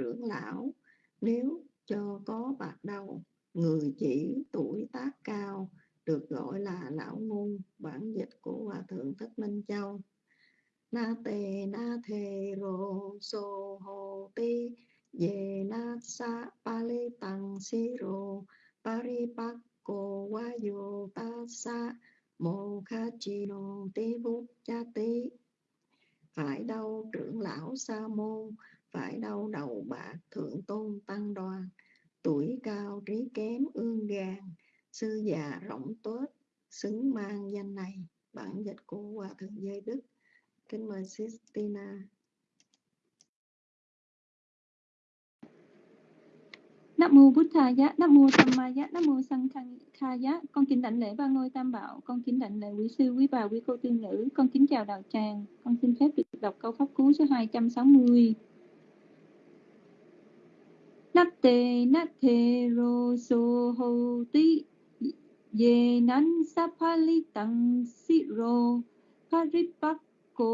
trưởng lão, nếu cho có bạc đầu người chỉ tuổi tác cao, được gọi là lão ngu, bản dịch của hòa thượng thích minh châu. Na tề na thề rô so hồ ti về na sa, pa, lê tăng si, rô pari pak cô wa yo ta, sa, mô, kha, chi, nô, ti bút cha, ti. Phải đâu, trưởng lão sa môn phải đau đầu bạc thượng tôn tăng đoàn tuổi cao trí kém ương gan sư già rộng tốt xứng mang danh này bản dịch của hòa thượng giới đức kính mời Sistina Nam mô Bụt Thầy Giá, Nam mô tam Ma Giá, Nam mô Sang Kha Giá. Con kính đảnh lễ ba ngôi Tam Bảo, con kính đảnh lễ quý sư, quý bà, quý cô tiên nữ. Con kính chào đạo tràng. Con xin phép được đọc câu pháp cú số 260. Natte natte ro so ho ti ye nan sapali tang si ro cô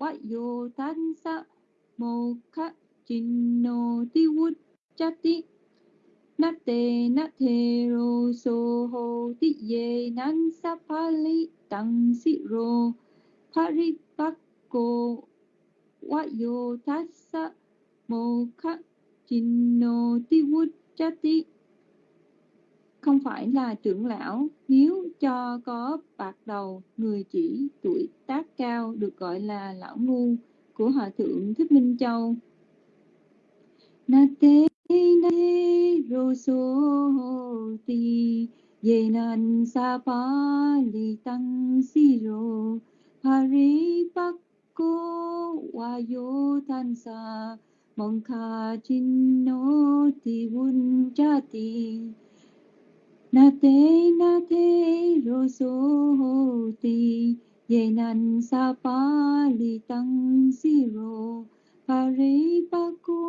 wa yo tan sa mo kha chinno ti wut chati Nate nate ro so ho ti ye nan sapali tang si ro paripakko wa yo tassa mo kha chinno ti chati không phải là trưởng lão, nếu cho có bạc đầu, người chỉ tuổi tác cao được gọi là lão ngu của hòa thượng thích minh châu. Nate nate roso ti ye nan sa pa li tăng si ro hari pakko wa yo tan sa mong kha chinno ti wun chati na te na te, ro so ho ti. Ye nan sa pa li si ro. Pa pa ko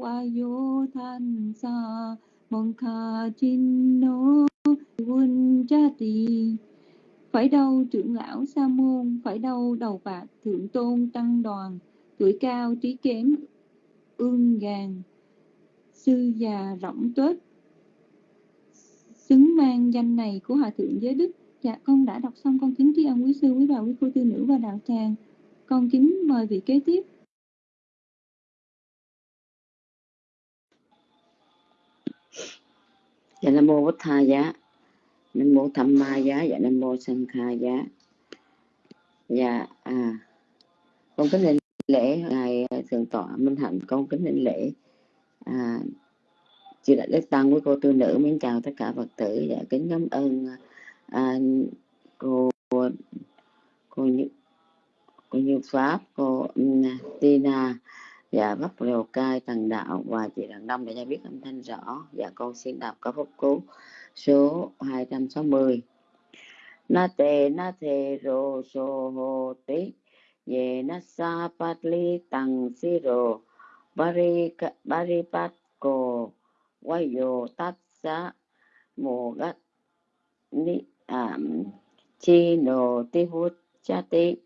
wa yo than sa. Mong kha chin no quân cha ti. Phải đâu trưởng lão sa môn, phải đâu đầu bạc thượng tôn tăng đoàn. Tuổi cao trí kém ương gàn sư già rộng tuếch xứng mang danh này của hòa thượng giới đức. Dạ con đã đọc xong con kính tri ân quý sư, quý bà, quý cô tư nữ và đạo tràng. Con kính mời vị kế tiếp. Dạ nam mô bổn tha giá. Nam mô tham ma giá. Dạ nam mô sanh kha giá. Dạ à con kính lên lễ ngài thượng tọa minh hạnh con kính linh lễ. À, chị đại đức tăng với cô tư nữ mến chào tất cả phật tử và kính cảm ơn à, cô cô như cô như pháp cô um, tina và bắp lều cai tầng đạo và chị đặng đông để cho biết âm thanh rõ. Và con xin đọc có phúc cú số 260 na te na te rô so hô tí ye na sa pat li tăng si rô bari bari ko. Wayo tatsa mô ni um, chi nô ti hút cha ti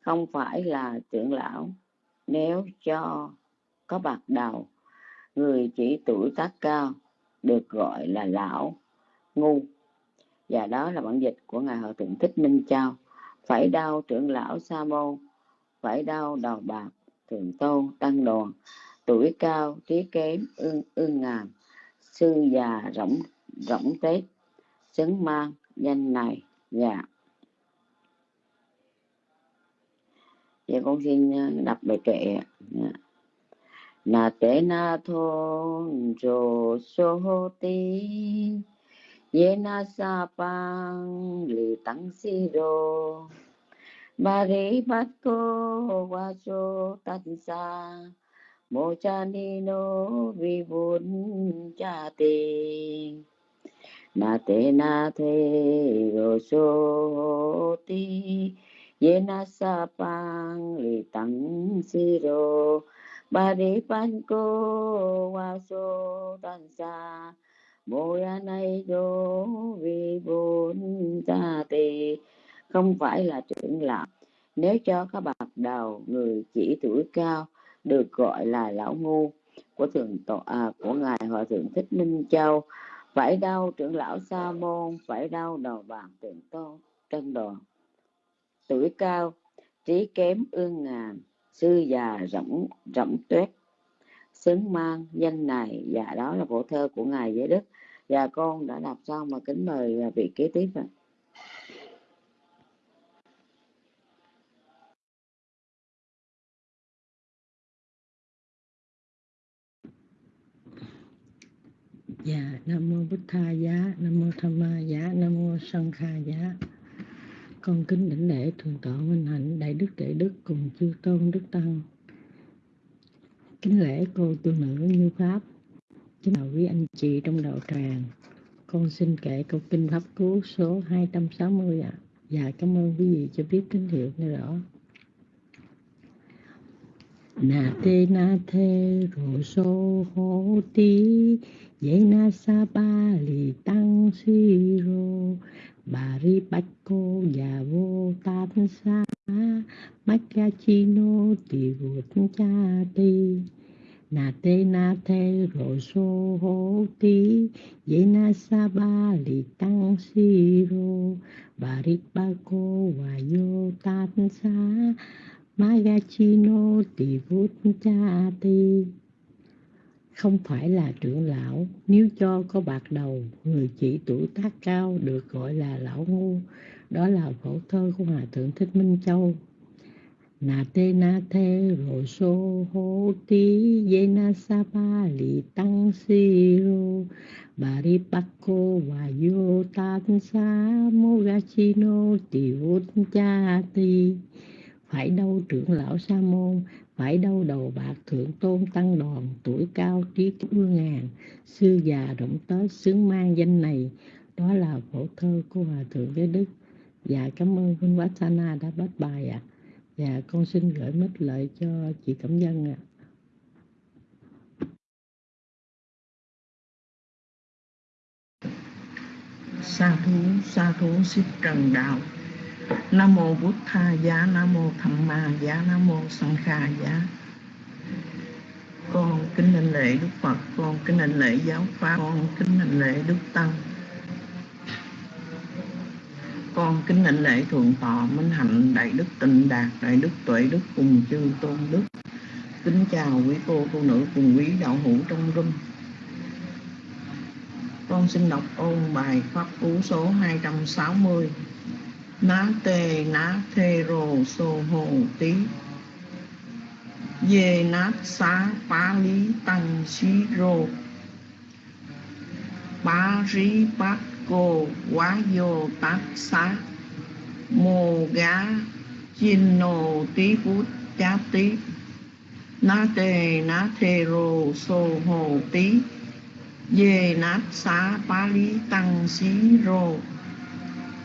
không phải là trưởng lão. Nếu cho có bạc đầu người chỉ tuổi tác cao được gọi là lão ngu. Và đó là bản dịch của ngài hòa thượng thích minh châu. Phải đau trưởng lão sa môn phải đau đầu bạc thượng tôn, tăng đoàn. Tuổi cao, trí kém, ương ương ngàn. Sư già, rỗng rỗng tết. Xứng mang, danh này dạ. Vậy con xin ờ, đọc bài kệ dạ. na te na thôn rồ so ti ye na sa pang li tăng si rô. Mari Matko bát cô Mochanino Vivun Chate Nate Nate cha ni vi vun cha ti na te na the ro so ti ye na sa pang li tăng si ro cô nay do vi vun cha không phải là trưởng lão nếu cho các bậc đầu người chỉ tuổi cao được gọi là lão ngu của thượng tọa à, của ngài hòa thượng thích minh châu phải đau trưởng lão sa môn phải đau đầu bàn tượng tôn trân đoàn. Tuổi cao trí kém ương ngàn sư già rỗng rỗng tuyết. Xứng mang danh này và đó là bộ thơ của ngài giới đức. Và con đã đọc xong mà kính mời vị kế tiếp ạ. Dạ, Nam Mô Bích Tha Giá, Nam Mô Tham Ma Giá, Nam Mô Sanh Kha Giá. Con kính đảnh lễ Thượng tọa Minh Hạnh, Đại Đức Đại Đức cùng chư Tôn Đức Tăng. Kính lễ cô tu nữ như Pháp. Kính chào quý anh chị trong đạo tràng. Con xin kể câu kinh Pháp cứu số 260 ạ. À. Dạ, cảm ơn quý vị cho biết tín hiệu nơi đó Na te, na the ro so ho ti. Ye na sa ba li tăng si ro. Bà ri bách cô già vô tan sa. Mách ca chi nô tỳ vụt cha ti. Na te, na the ro so ho ti. Ye na sa ba li tăng si ro. Bà ri ba cô và yo tan sa. Magachino tỳ không phải là trưởng lão, nếu cho có bạc đầu, người chỉ tuổi tác cao được gọi là lão ngu. Đó là phổ thơ của hòa thượng thích minh châu. Na tê na thê rồ sô hô tí yê na sa ba lì tăng si rô bà ri bắc cô và yo tan sa mô ga chi nô tỳ vút cha ti phải đâu trưởng lão sa môn, phải đâu đầu bạc thượng tôn tăng đoàn tuổi cao trí ương ngàn sư già rộng tới xứng mang danh này, đó là phổ thơ của hòa thượng giới đức dạ cảm ơn huynh Sana đã bắt bài ạ à. dạ con xin gửi mít lợi cho chị cẩm dân ạ à. sa thú sa thú xích trần đạo nam mô bút tha giá nam mô tham ma giá nam mô sanh kha giá con kính đảnh lễ đức phật, con kính đảnh lễ giáo pháp, con kính đảnh lễ đức tăng. Con kính đảnh lễ thượng tọa minh hạnh, đại đức tịnh đạt, đại đức tuệ đức cùng chư tôn đức. Kính chào quý cô cô nữ cùng quý đạo hữu trong rung. Con xin đọc ôn bài pháp cú số 260 ná tê, ná thê rồ, sô hồ tí. Dê nát xá pá lý, tăng, xí rô bá rí, bát cô quá vô tát, xá. Mô gá chín nô tí, phút, chá, tí. Ná tê, ná thê rô sô hồ tí. Dê nát xá pá lý, tăng, xí rô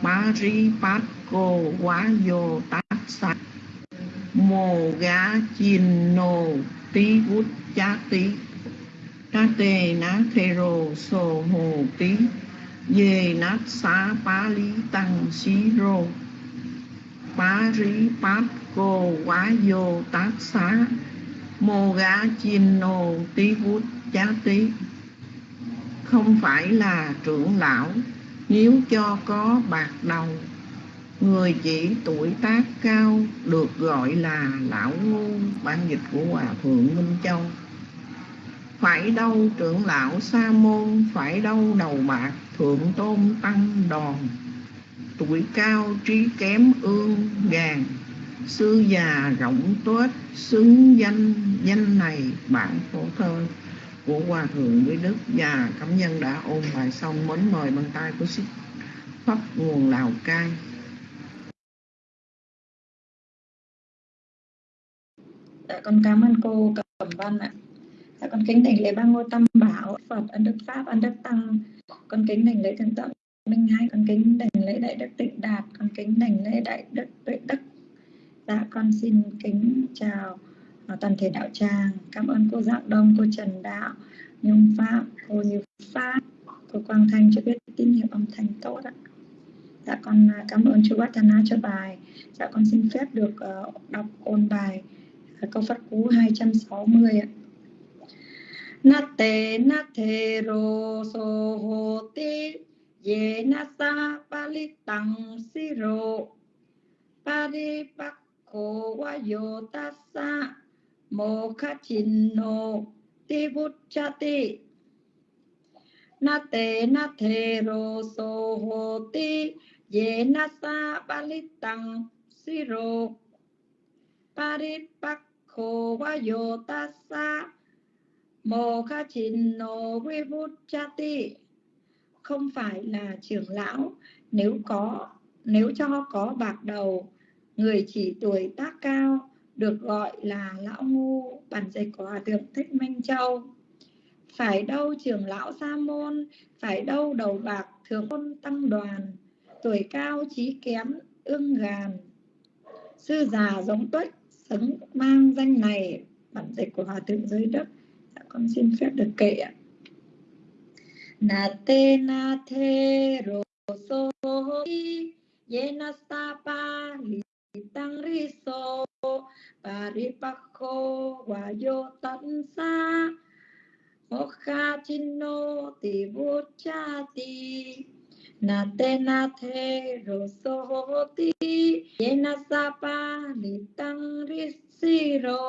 bá rí bát cô quá vô tác sạch mồ gá chin nô tí vút chá tí ta tê ná thê rô sô hồ tí dê nát xá bá lý tăng xí rô bá rí bát cô quá vô tác xá mô gá chin nô tí vút chá tí không phải là trưởng lão nếu cho có bạc đầu, người chỉ tuổi tác cao được gọi là lão ngu bản dịch của hòa thượng minh châu. Phải đâu trưởng lão sa môn, phải đâu đầu bạc thượng tôn tăng đòn. Tuổi cao, trí kém, ương gàn sư già rộng tuết, xứng danh danh này bản phổ thơ của hòa thượng với đức và cấm nhân đã ôn bài xong mến mời bằng tay của sít pháp nguồn lào cai Dạ, con cảm ơn cô Cẩm Văn ạ. Dạ, con kính đảnh lễ ba ngôi tam bảo Phật ân đức pháp ân đức tăng. Con kính đảnh lễ thượng tọa Minh Hai. Con kính đảnh lễ đại đức Tịnh Đạt. Con kính đảnh lễ đại đức Tuệ Đức. Dạ con xin kính chào uh, toàn thể đạo tràng. Cảm ơn cô Dạng Đông, cô Trần Đạo, Nhung phạm cô Như Pháp, cô Quang Thanh cho biết tín hiệu âm thanh tốt ạ. Dạ con à, cảm ơn chú Vatana cho bài. Dạ con xin phép được uh, đọc ôn bài à, câu phát cú 260 ạ. Nate nate ro so ho ti ye na sa palitang siro paripakko wa yo tassa mokachinno ti bucchati nate nate ro so ho ti ye na sa palitang siro. Paripakko wa yo bút mokachinno ti không phải là trưởng lão, nếu có, nếu cho có bạc đầu, người chỉ tuổi tác cao được gọi là lão ngu bản dịch của hòa thượng thích minh châu. Phải đâu trưởng lão sa môn, phải đâu đầu bạc thượng tôn tăng đoàn, tuổi cao trí kém ương gàn. Sư già giống tuếch, xứng mang danh này, bản dịch của hòa thượng giới đất dạ, con xin phép được kệ ạ. Nate nate roso yena stapa litang riso paripakho wayo tansa mokha chinno tivuchati Nate nate roso ti yena stapa litang risiro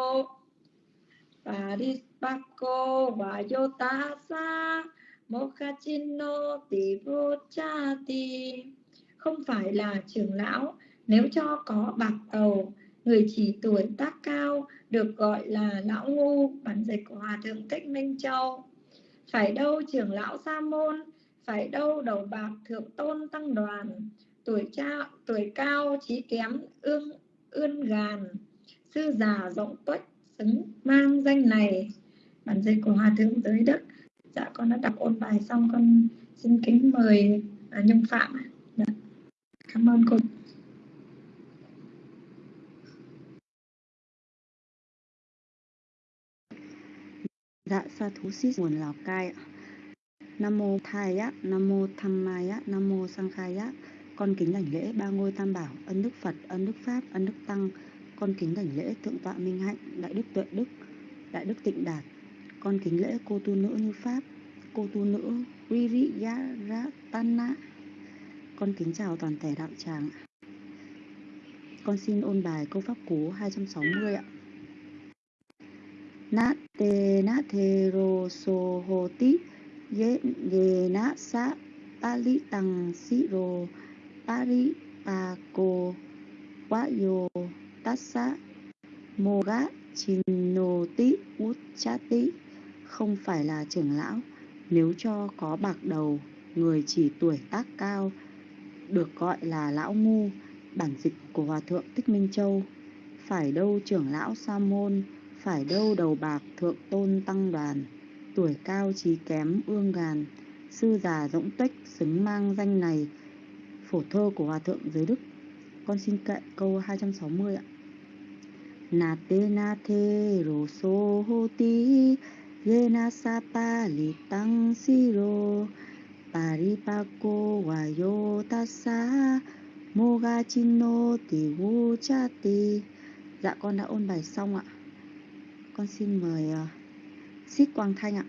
nô tì tasa cha tì không phải là trưởng lão nếu cho có bạc tàu người chỉ tuổi tác cao được gọi là lão ngu bản dịch của hòa thượng thích minh châu. Phải đâu trưởng lão sa môn phải đâu đầu bạc thượng tôn tăng đoàn. Tuổi cha tuổi cao trí kém ương ươn gàn. Sư già rộng tuếch xứng mang danh này. Bản dịch của hòa thượng giới đức. Dạ con đã đọc ôn bài xong con xin kính mời à, nhung phạm dạ. cảm ơn cô. Dạ sa thú sĩ nguồn Lào Cai ạ. Nam mô Thai á, Nam mô Tham Mai á, Nam mô Sang Khai á. Con kính đảnh lễ ba ngôi tam bảo, ân đức Phật, ân đức Pháp, ân đức Tăng. Con kính đảnh lễ thượng tọa Minh Hạnh, đại đức Tuệ Đức, đại đức Tịnh Đạt. Con kính lễ cô tu nữ như Pháp, cô tu nữ Viriyaratana. Con kính chào toàn thể đạo tràng. Con xin ôn bài câu pháp cú 260 ạ. Nát te na the ro so ho ti ye ye na sa pali tăng si ro pari pa ko wa yo tassa moga út cha uchati không phải là trưởng lão. Nếu cho có bạc đầu, người chỉ tuổi tác cao, được gọi là lão ngu, bản dịch của hòa thượng thích minh châu. Phải đâu trưởng lão sa môn phải đâu đầu bạc thượng tôn tăng đoàn, tuổi cao trí kém ương gàn sư già rỗng tuếch xứng mang danh này, phổ thơ của hòa thượng giới đức. Con xin kệ câu 260 ạ. Nà tê na thê rô sô hô tí ye na sa pa li tăng si rô. Sa wayo ga chin chino ti wu cha ti dạ con đã ôn bài xong ạ con xin mời uh, Quang Thanh ạ.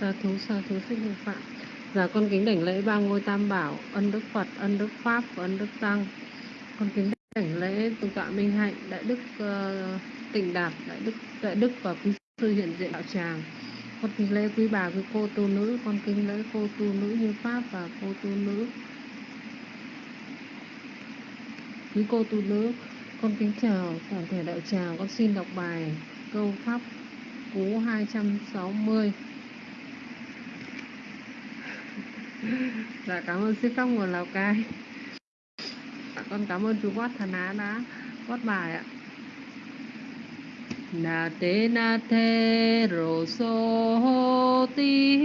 Sa thú sa thú xích hương phạm. Dạ con kính đảnh lễ ba ngôi tam bảo, ân đức Phật, ân đức Pháp và ân đức Tăng. Con kính đảnh lễ Tôn tọa Minh Hạnh, đại đức uh, Tịnh Đạt, đại đức đại đức và quý sư hiện diện đạo tràng. Con kính lễ quý bà quý cô tu nữ, con kính lễ cô tu nữ như Pháp và cô tu nữ quý cô tu nữ, con kính chào toàn thể đạo tràng, con xin đọc bài câu pháp cú 260 dạ cảm ơn sư pháp nguồn lào cai. Dạ, con cảm ơn chú quát thần á đã quát bài ạ. Na te na te ro so ti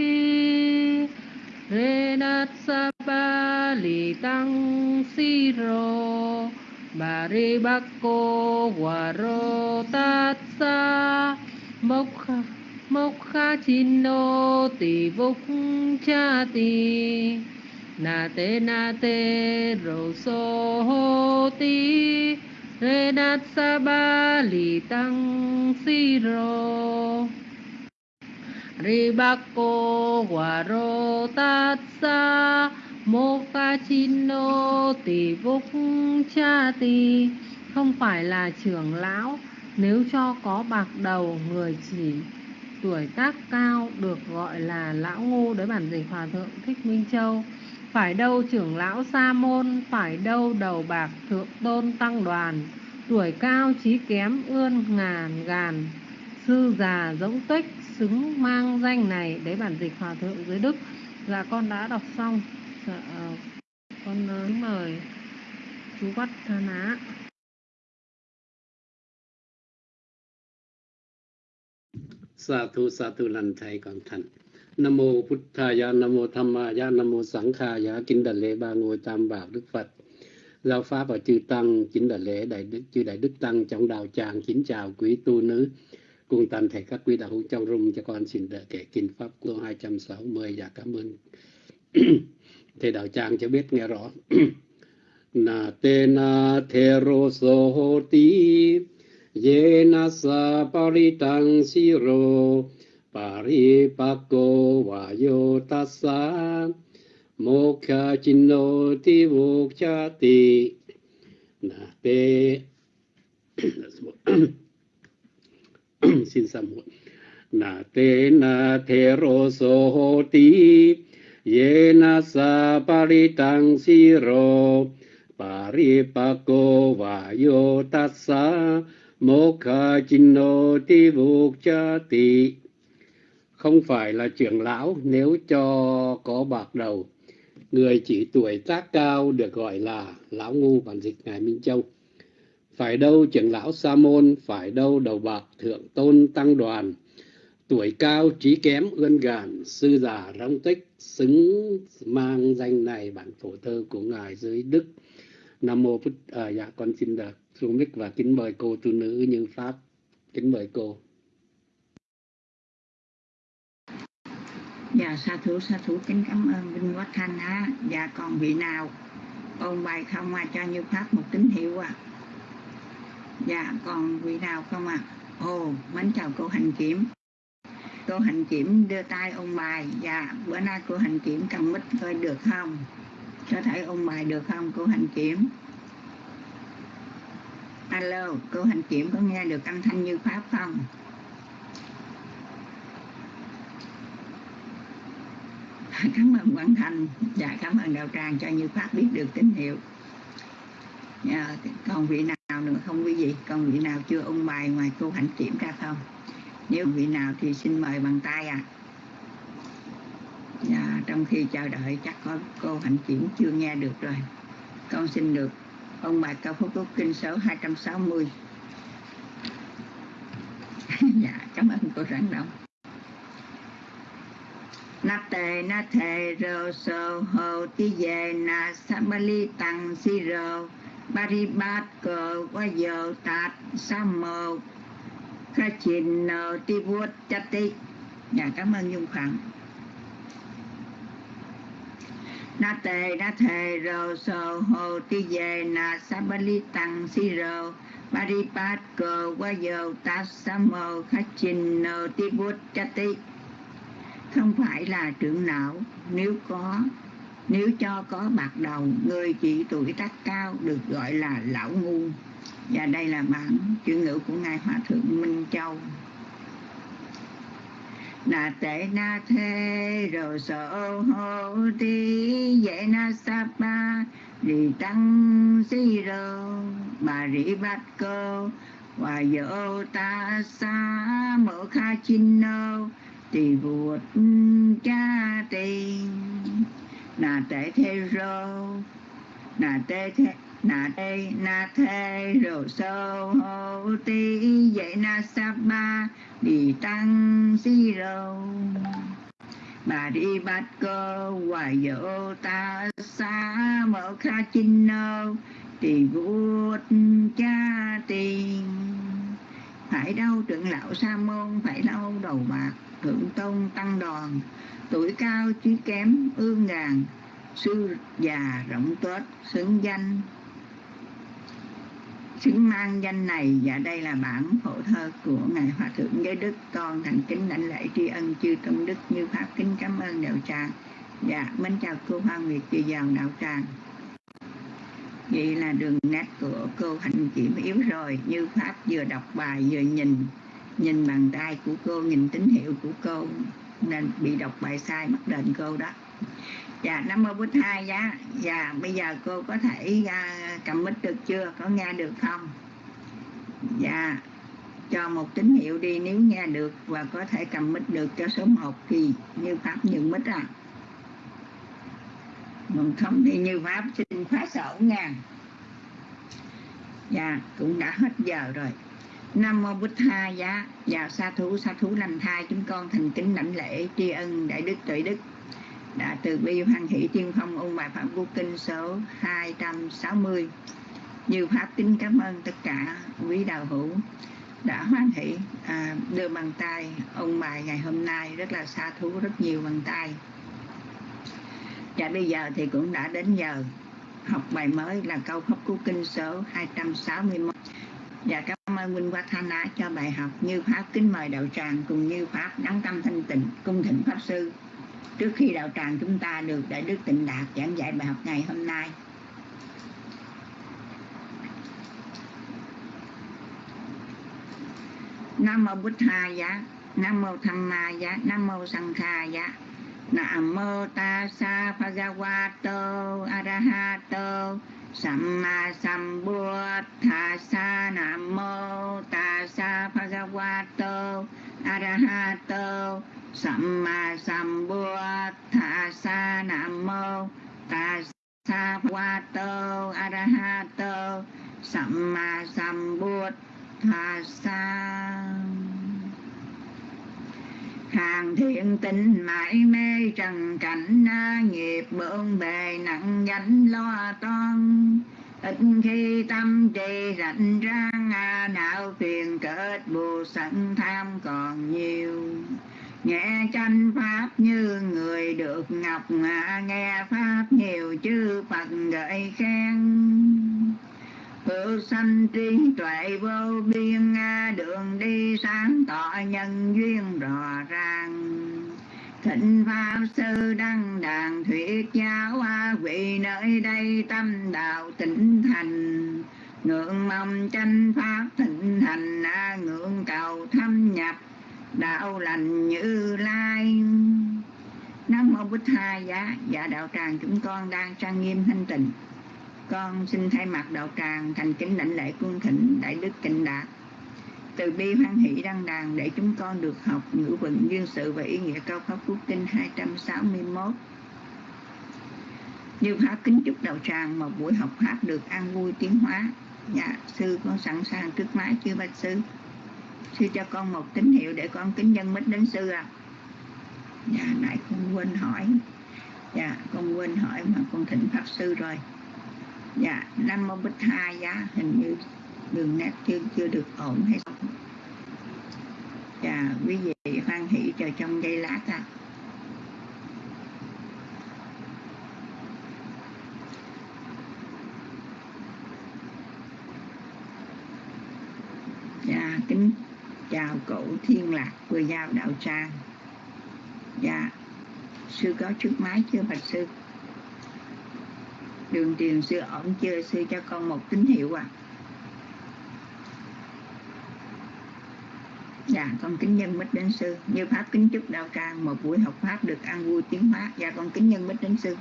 Renat na sa ba li tăng si ro Bari Bakko Waro Tatsa Mokha Mokha Chino Ti Vuk Cha Ti Na Te Na Te So Ti Re Nat Sa Ba lì tăng si rô Ribako Waro Tatsa Mokkachino Tỷ Vúc Cha Tì Không phải là trưởng lão, Nếu cho có bạc đầu Người chỉ, tuổi tác cao Được gọi là lão ngu Đấy bản dịch Hòa Thượng Thích Minh Châu. Phải đâu trưởng lão Sa Môn, Phải đâu đầu bạc Thượng Tôn Tăng Đoàn. Tuổi cao trí kém ươn ngàn gàn, Sư già giống tích xứng mang danh này Đấy bản dịch Hòa Thượng dưới Đức. Dạ con đã đọc xong. Dạ, ờ, con uh, mời chú Vắt thà Ná. Sa thu sa thu lành thầy còn thành. Nam mô Phật thaya nam mô tham maya nam mô sẵn khaya kính đại lễ ba ngôi tam bảo đức phật. Giáo pháp và chư tăng kính đại lễ đại đức chư đại đức tăng trong đạo tràng kính chào quý tu nữ cùng toàn thể các quý đạo hữu trong rung cho con xin đợi kể kinh pháp của 260 và cảm ơn. Thầy đạo tràng cho biết nghe rõ. Na te na the ro so ti, ye na sa paritang siro paripako wa yo tassa mokha chinno ti vokchati na te xin sám hối. Na te na the ro so ti ye na sa paritang pa ko va yo tassa mokha chinno ti vokchati không phải là trưởng lão, nếu cho có bạc đầu, người chỉ tuổi tác cao được gọi là lão ngu bản dịch ngài minh châu phải đâu trưởng lão sa môn phải đâu đầu bạc thượng tôn tăng đoàn. Tuổi cao trí kém ươn gàn sư già rong tích xứng mang danh này bản phổ thơ của ngài dưới đức. Nam mô phật à, dạ con xin được xuống mic và kính mời cô tu nữ như pháp. Kính mời cô. Dạ sa thú sa thú kính cảm ơn Vinh quốc Thanh á. Dạ còn vị nào? Ôn bài không à cho như pháp một tín hiệu à. Dạ còn vị nào không à. Ồ mến chào cô hành kiểm. Cô hành kiểm đưa tay ôn bài. Dạ bữa nay cô hành kiểm cầm mít coi được không? Có thể ôn bài được không cô hành kiểm? Alo, cô hành kiểm có nghe được âm thanh như pháp không? cảm ơn Quảng Thành dạ, cảm ơn Đạo Tràng cho Như Pháp biết được tín hiệu à, còn vị nào nữa không quý vị? Còn vị nào chưa ung bài ngoài cô hạnh kiểm ra không? Nếu vị nào thì xin mời bằng tay à à, trong khi chờ đợi chắc có cô hạnh kiểm chưa nghe được rồi. Con xin được ông bài cao phúc quốc kinh số 260 dạ cảm ơn cô rắn động. Na tề na thề rô sô hồ ti về na sa ba li tăng si rô. Paribat cờ qua giờ tạt, sa mờ kha trình nờ, ti vuốt cha ti. Dạ cảm ơn dung khoảng na tề, na thề rô sô hồ ti về na sa ba li, tăng, si rô ba ri bát cờ qua giờ tạt, sa mờ kha trình nờ, ti vuốt cha ti. Không phải là trưởng não, nếu có nếu cho có bạc đầu, người chỉ tuổi tác cao được gọi là lão ngu. Và đây là bản chuyển ngữ của ngài hòa thượng minh châu. Na tệ na thê rồi sở hô ti dễ na sa pa rì tăng si rô bà rỉ bát cơ và dỗ ta sa mở kha chinh nô tì vụt cha tiền nà tệ thế rô. Nà tê thế nà tê na thê rô sô hô ti dậy na sa ba đi tăng si rô. Bà đi bắt cơ hoài dỗ ta xa mở kha chinh nô tỳ vuốt cha tỳ. Phải đâu trưởng lão sa môn, phải đâu đầu bạc thượng tôn tăng đoàn tuổi cao trí kém, ương ngàn, sư già rộng tết xứng danh. Xứng mang danh này, và đây là bản phổ thơ của ngài hòa thượng giới đức. Con thành kính lãnh lễ tri ân chư tôn đức như pháp kính cảm ơn đạo tràng. Dạ mến chào cô hoa nguyệt, chị vào đạo tràng. Vậy là đường nét của cô hạnh kiểm yếu rồi, như pháp vừa đọc bài vừa nhìn. Nhìn bàn tay của cô, nhìn tín hiệu của cô nên bị đọc bài sai mất đền cô đó. Dạ nam mô bút hai giá dạ bây giờ cô có thể uh, cầm mic được chưa? Có nghe được không? Dạ cho một tín hiệu đi nếu nghe được và có thể cầm mic được cho số 1 thì như pháp nhường mic à. Mình không thì như pháp xin khóa sổ nha. Dạ cũng đã hết giờ rồi nam mô Bích tha giá. Dạ sa thú sa thú lành thai chúng con thành kính lãnh lễ tri ân đại đức tuệ đức. Đã từ bi hoan hỷ tiên phong ôn bài phạm vô kinh số 260 như pháp kính cảm ơn tất cả quý đạo hữu đã hoan hỷ à, đưa bàn tay ông bài ngày hôm nay rất là xa thú rất nhiều bàn tay. Và bây giờ thì cũng đã đến giờ học bài mới là câu pháp cú kinh số 261 và cảm ơn Minh á cho bài học như pháp kính mời đạo tràng cùng như pháp đắng tâm thanh tịnh, cung thỉnh pháp sư. Trước khi đạo tràng chúng ta được đại đức tịnh đạt giảng dạy bài học ngày hôm nay. Nam mô Bích Hà giá, nam mô tham ma giá, nam mô sang kha giá. Nam mô ta sa bhagavato arahato samma sambuddhassa nam mô ta sa bhagavato arahato Samma Sambuddhassa Nam Mô Tassa Bhagavato Arahato Samma Sambuddhassa hàng thiện tình mãi mê trần cảnh nghiệp bươn bề nặng gánh lo toan. Ít khi tâm trì rảnh rang não phiền kết bù sẵn tham còn nhiều. Nghe tranh pháp như người được ngọc nghe pháp nhiều chư phật gợi khen tự sanh trí tuệ vô biên đường đi sáng tỏ nhân duyên rõ ràng. Thịnh pháp sư đăng đàn thuyết giáo vị nơi đây tâm đạo tỉnh thành. Ngưỡng mong tranh pháp thịnh thành ngưỡng cầu thâm nhập, đạo lành như lai. Nam mô bích hai giá. Dạ đạo tràng, chúng con đang trang nghiêm thanh tịnh con xin thay mặt đạo tràng thành kính lãnh lễ cung thỉnh đại đức tịnh đạt từ bi hoan hỷ đăng đàn để chúng con được học ngữ vựng duyên sự và ý nghĩa câu pháp quốc kinh 261 như pháp kính chúc đạo tràng một buổi học pháp được an vui tiến hóa dạ sư con sẵn sàng trước máy chưa bạch sư. Sư cho con một tín hiệu để con kính nhân mít đến sư à dạ nãy con quên hỏi. Dạ con quên hỏi mà con thỉnh pháp sư rồi dạ năm mô bích hai giá, hình như đường nét chưa chưa được ổn hay sao? Dạ quý vị hoan hỷ chờ trong giây lát à dạ kính chào cổ thiên lạc, vừa giao đạo trang. dạ sư có trước máy chưa, bạch sư? Đường truyền sư ổn chưa sư cho con một tín hiệu à. Dạ con kính nhân mít đến sư. Như pháp kính chúc đạo tràng một buổi học pháp được an vui tiến hóa dạ con kính nhân mít đến sư.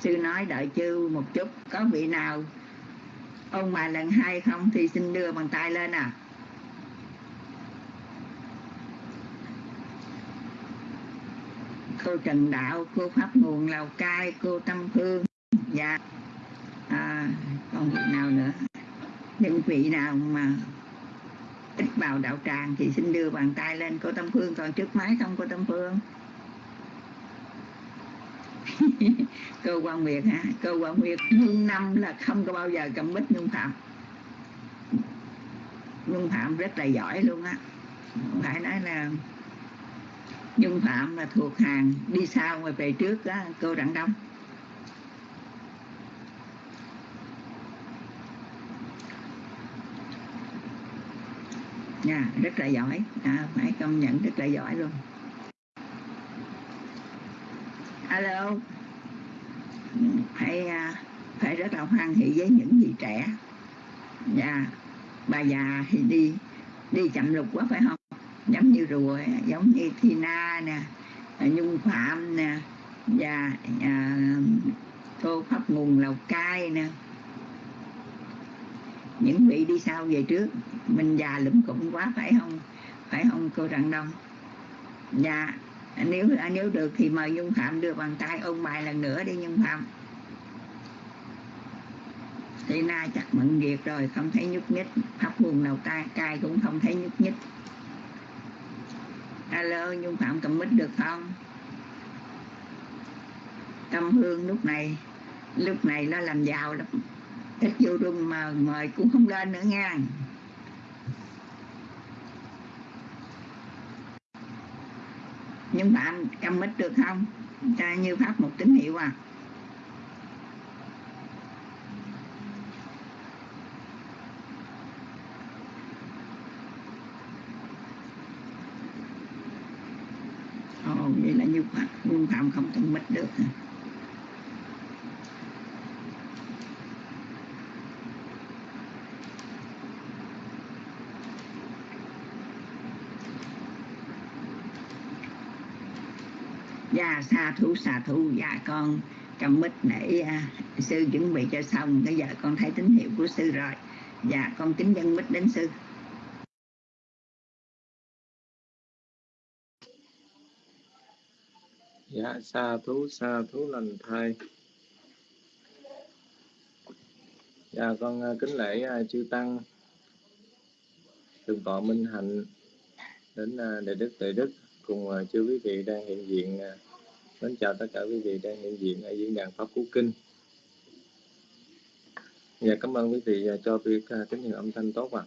Sư nói đợi chư một chút có vị nào? Ông mà lần hai không thì xin đưa bàn tay lên à. Cô Trần Đạo, cô Pháp Nguồn Lào Cai, cô Tâm Phương Dạ. À, Còn vị nào nữa? Những vị nào mà ít vào đạo tràng thì xin đưa bàn tay lên. Cô Tâm Phương còn trước máy không cô Tâm Phương? cơ quan Nguyệt hả? Cơ quan Nguyệt hương năm là không có bao giờ cầm bích nhung phạm. Nhung phạm rất là giỏi luôn á. Phải nói là nhung phạm là thuộc hàng đi sau mà về trước á cô đặng đông. Nha rất là giỏi. À, phải công nhận rất là giỏi luôn alo. Ừ, phải phải à, rất là hoan hỷ với những gì trẻ. Dạ bà già thì đi đi chậm lục quá phải không? Giống như rùa giống như Tina nè à, Nhung Phạm nè và à, cô Pháp Nguồn Lào Cai nè. Những vị đi sau về trước mình già lụm cụm quá phải không? Phải không cô Trần Đông? Dạ. À, nếu à, nếu được thì mời Nhung Phạm đưa bàn tay ôn bài lần nữa đi Nhung Phạm. Thì na chắc mận việc rồi, không thấy nhúc nhích pháp buồn đầu tay cai cũng không thấy nhúc nhích. Alo nhung phạm cầm mít được không? Tâm hương lúc này lúc này nó làm giàu lắm. Thích vô rung mà mời cũng không lên nữa nha. Nhưng bạn cầm mít được không? Cho như pháp một tín hiệu à. Ồ, vậy là như phạm như phạm không cầm mít được hả? Xa thú xa thú dạ con. Cầm mít để uh, à, sư chuẩn bị cho xong. Bây giờ con thấy tín hiệu của sư rồi. Dạ con kính dân mít đến sư. Dạ xa thú xa thú lành thai. Dạ con uh, kính lễ uh, chư tăng. Thượng tọa minh hạnh đến uh, đại đức đại đức cùng chư quý vị đang hiện diện mến chào tất cả quý vị đang hiện diện ở diễn đàn pháp cú kinh. Dạ cảm ơn quý vị à, cho việc à, tín hiệu âm thanh tốt ạ.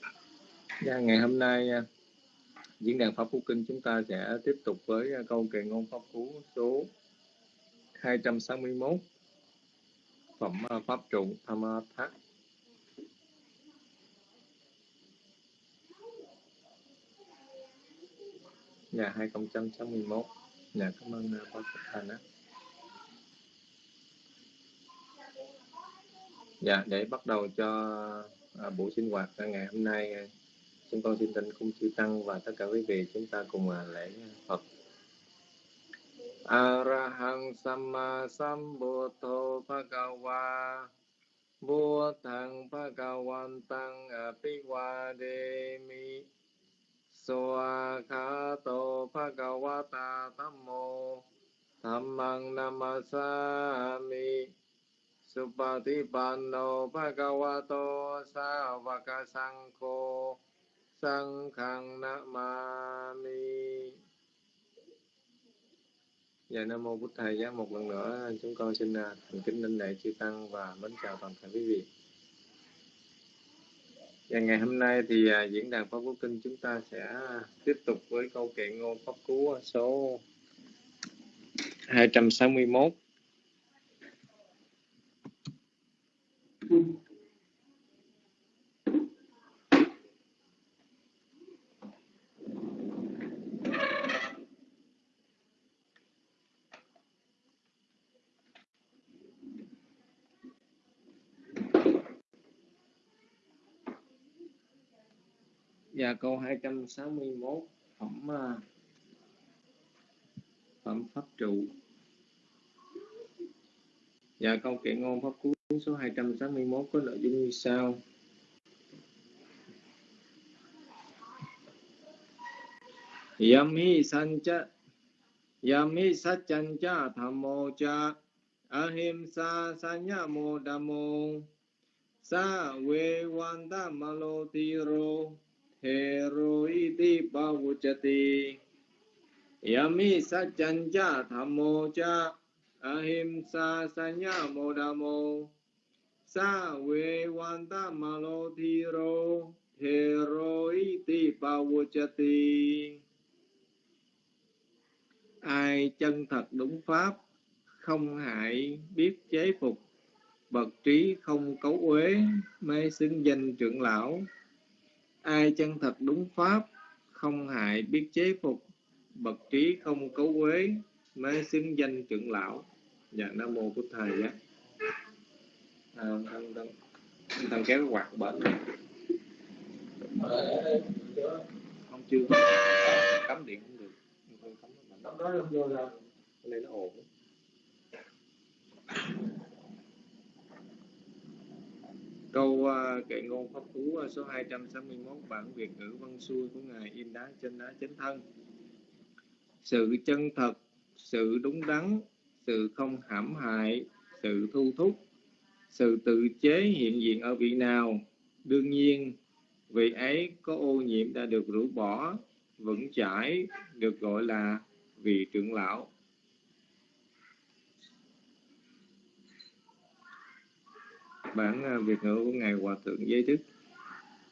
À. dạ ngày hôm nay à, diễn đàn pháp cú kinh chúng ta sẽ tiếp tục với câu kệ ngôn pháp cú số 261 phẩm pháp trụ tham thác Dạ 2061 Dạ cảm ơn ờ, bác bác Thanh á. Dạ để bắt đầu cho à, buổi sinh hoạt ngày hôm nay ờ, chúng con xin tinh cung chư tăng và tất cả quý vị chúng ta cùng à, lễ Phật. Arahang Samma Sambuddho Bhagava Buddhang Bhagavantang Apiwademi สวากขาโตภะคะวะตาธัมโมธัมมังนามัสสามิ สุปฏิปันโนภะคะวะโต สาวกสังโฆ สังฆังนะมามิ Dạ Nam Mô Bụt Thầy Giá một lần nữa chúng con xin thành kính linh lễ chư Tăng và mến chào toàn thể quý vị. Và ngày hôm nay thì à, diễn đàn Pháp Cú Kinh chúng ta sẽ à, tiếp tục với câu kệ ngôn Pháp Cú à, số 261. Và câu 261 phẩm à, phẩm pháp trụ. Và câu kệ ngôn pháp cú số 261 có nội dung như sau. Yami sancha, Yami sachancha thammo cha, ahimsa sanya modamo sa ve vanda malotiro heroiti bhavuchati Yami sachancha thammo cha ahimsa sanya modamo sa ve vanta malo thiro heroiti bhavuchati Ai chân thật đúng pháp, Không hại biết chế phục, Bậc trí không cấu uế, Mê xưng danh trưởng lão. Ai chân thật đúng pháp Không hại biết chế phục. Bậc trí không cấu quế mới xứng danh trưởng lão. Dạ Nam Mô của Thầy á. À, thằng, thằng, thằng kéo cái quạt bệnh không chưa cắm điện không được không cắm nó đó nó nó ồn câu uh, kệ ngôn pháp cú uh, à, số 261 bản Việt ngữ văn xuôi của ngài in đá trên đá chánh thân. Sự chân thật sự đúng đắn sự không hãm hại sự thu thúc sự tự chế hiện diện ở vị nào? Đương nhiên vị ấy có ô nhiễm đã được rũ bỏ vững chãi được gọi là vị trưởng lão. Bản à, Việt ngữ của Ngài Hòa Thượng Giới Thức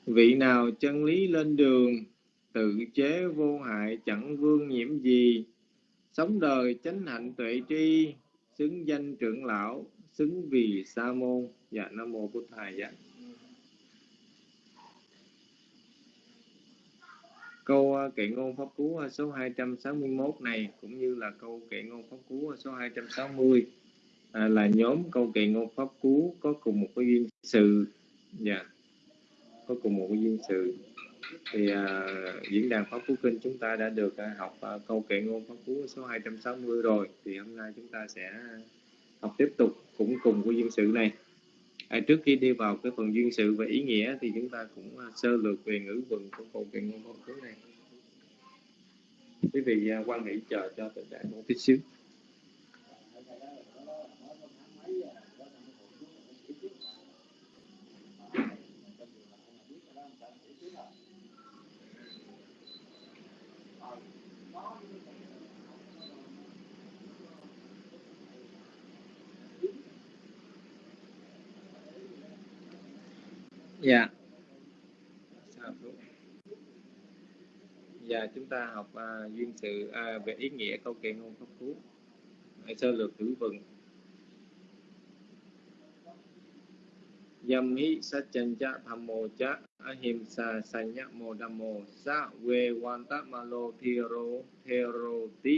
Vị nào chân lý lên đường, Tự chế vô hại, chẳng vương nhiễm gì. Sống đời chánh hạnh tuệ tri, Xứng danh trưởng lão, Xứng vì sa môn. Dạ Nam Mô Bụt Thầy dạ Câu à, kệ ngôn pháp cú à, số 261 này, cũng như là câu kệ ngôn pháp cú số 260 à, là nhóm câu kệ ngôn pháp cú có cùng một cái duyên sự. Dạ. Yeah. có cùng một cái duyên sự. Thì à, diễn đàn pháp cú kinh chúng ta đã được à, học à, câu kệ ngôn pháp cú số 260 rồi. Thì hôm nay chúng ta sẽ học tiếp tục cũng cùng cái duyên sự này. À, trước khi đi vào cái phần duyên sự và ý nghĩa thì chúng ta cũng à, sơ lược về ngữ vựng của câu kệ ngôn pháp cú này. Quý vị à, quan hệ chờ cho tình trạng một tí xíu dạ. Dạ chúng ta học uh, duyên sự uh, về ý nghĩa câu kệ ngôn pháp cú. Sơ lược ngữ vựng. Yam hi satchanja thammo cha ahimsa sanya modamo sa ve vanta malo thero thero ti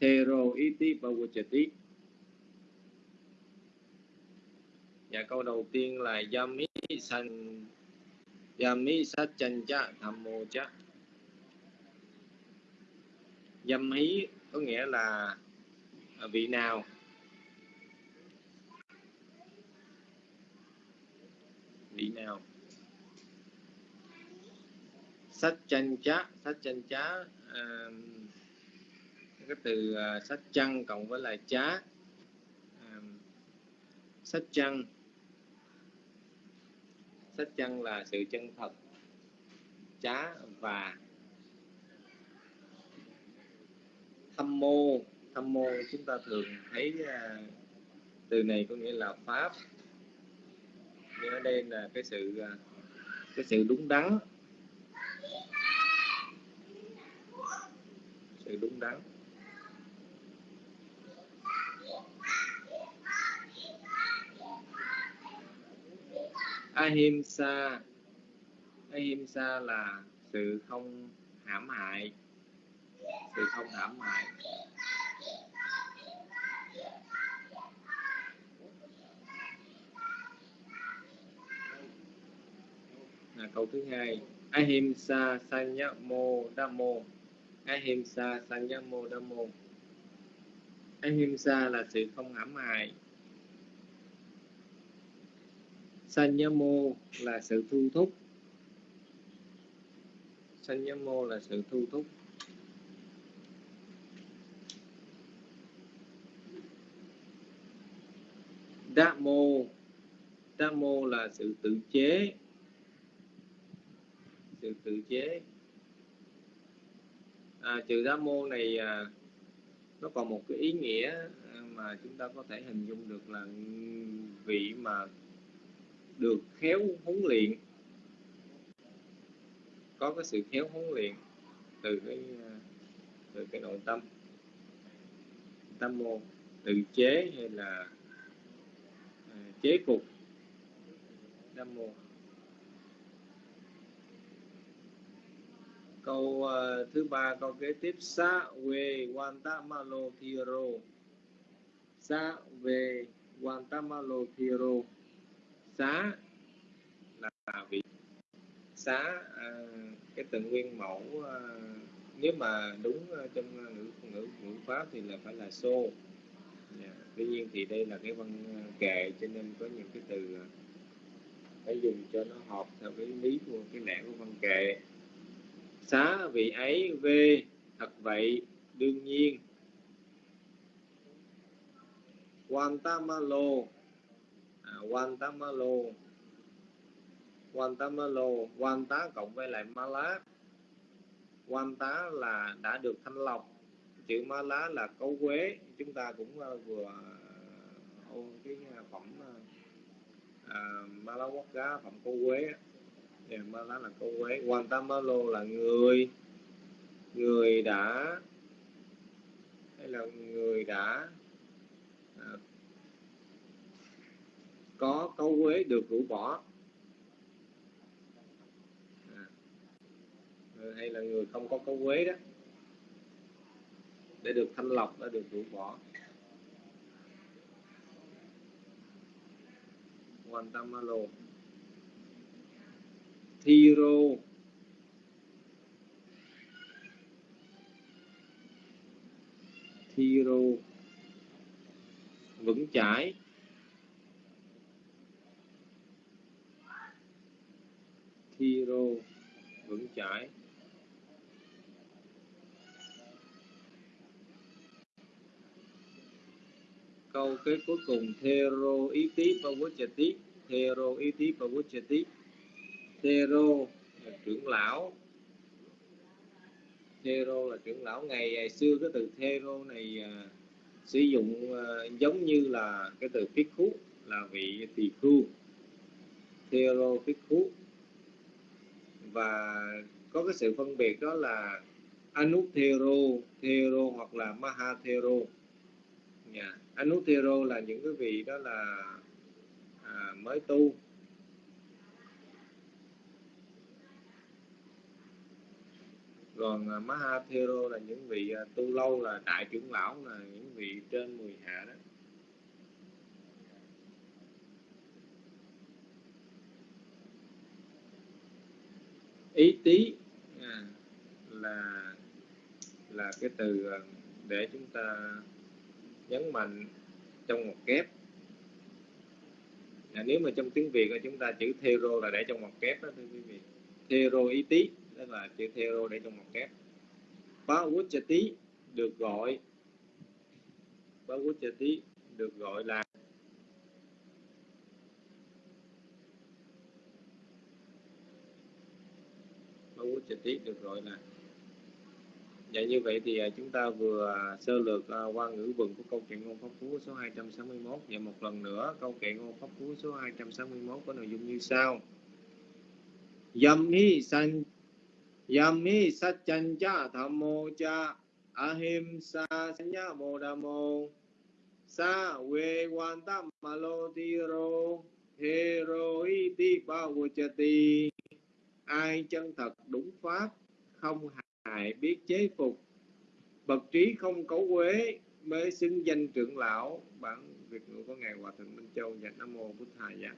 thero iti bavachati Dạ câu đầu tiên là Yami san, Yami Satchanja Thammo Cha Yam hi có nghĩa là vị nào? Vị nào? Sách chân chá sách chân chá uh, cái từ uh, sách chân cộng với lại chá. Uh, sách chân sách chân là sự chân thật. Chá và thâm mô. Thâm mô chúng ta thường thấy uh, từ này có nghĩa là pháp nhưng ở đây là cái sự à, cái sự đúng đắn. Sự đúng đắn. Ahimsa ahimsa là sự không hãm hại. Sự không hãm hại. Là câu thứ hai. Ahimsa sanyamo dhammo ahimsa sanyamo dhammo ahimsa là sự không hãm hại. Sanyamo là sự thu thúc. Sanyamo là sự thu thúc. Dhammo Dhammo là sự tự chế sự tự chế. À, chữ mô này à, nó còn một cái ý nghĩa à, mà chúng ta có thể hình dung được là vị mà được khéo huấn luyện có cái sự khéo huấn luyện từ cái à, từ cái nội tâm. Tâm mô tự chế hay là à, chế cục tâm mô câu uh, thứ ba câu kế tiếp. Sa về wantamalo thiro sa về wantamalo thiro xá là vị xá uh, cái từ nguyên mẫu uh, nếu mà đúng ờ, trong ngữ ngữ ngữ pháp thì là phải là xô. Yeah. Tuy nhiên thì đây là cái văn kệ cho nên có những cái từ phải dùng cho nó hợp theo cái lý của cái lẽ của văn kệ xá vị ấy về thật vậy đương nhiên. Wantamalo à, Wantamalo quan tá cộng với lại ma lá. Quan tá là đã được thanh lọc. Chữ ma lá là cấu quế. Chúng ta cũng à, vừa à, ôn cái à, phẩm ma lá quốc gia phẩm cấu quế thì là cô quế Guantamalo là người người đã hay là người đã à, có câu quế được rũ bỏ. À, hay là người không có câu quế đó để được thanh lọc đã được rũ bỏ. Guantamalo Thiro Thiro vững chãi. Thiro vững chãi. Câu kết cuối cùng thero ý tí pavachati thero ý tí pavachati thero là trưởng lão. Thero là trưởng lão. Ngày, ngày xưa cái từ thero này à, sử dụng à, giống như là cái từ phiết khú là vị tỳ khu thero phiết khú. Và có cái sự phân biệt đó là anuthero thero hoặc là mahathero. Yeah. Dạ. Anuttero là những cái vị đó là à, mới tu. Còn à, Mahathero là những vị à, tu lâu là đại trưởng lão là những vị trên 10 hạ đó. Ý tí à, là là cái từ à, để chúng ta nhấn mạnh trong một kép. À, nếu mà trong tiếng Việt là chúng ta chữ thero là để trong một kép đó thưa quý vị. Thero ý tí đó là chữ theo để trong một kép. Tí được gọi tí được gọi là tí được gọi là Dạ như vậy thì à, chúng ta vừa à, sơ lược à, qua ngữ vựng của câu chuyện ngôn pháp cú số 261 và một lần nữa, câu chuyện ngôn pháp cú số 261 có nội dung như sau. Yami san Yami satchanja thammo cha ahimsa sanya modamo sa we wantam malotiro hero iti ai chân thật đúng pháp, không hại biết chế phục. Bậc trí không cấu quế mới xưng danh trưởng lão. Bản việt ngữ của ngài hòa thượng minh châu và nam mô bút thầy dạ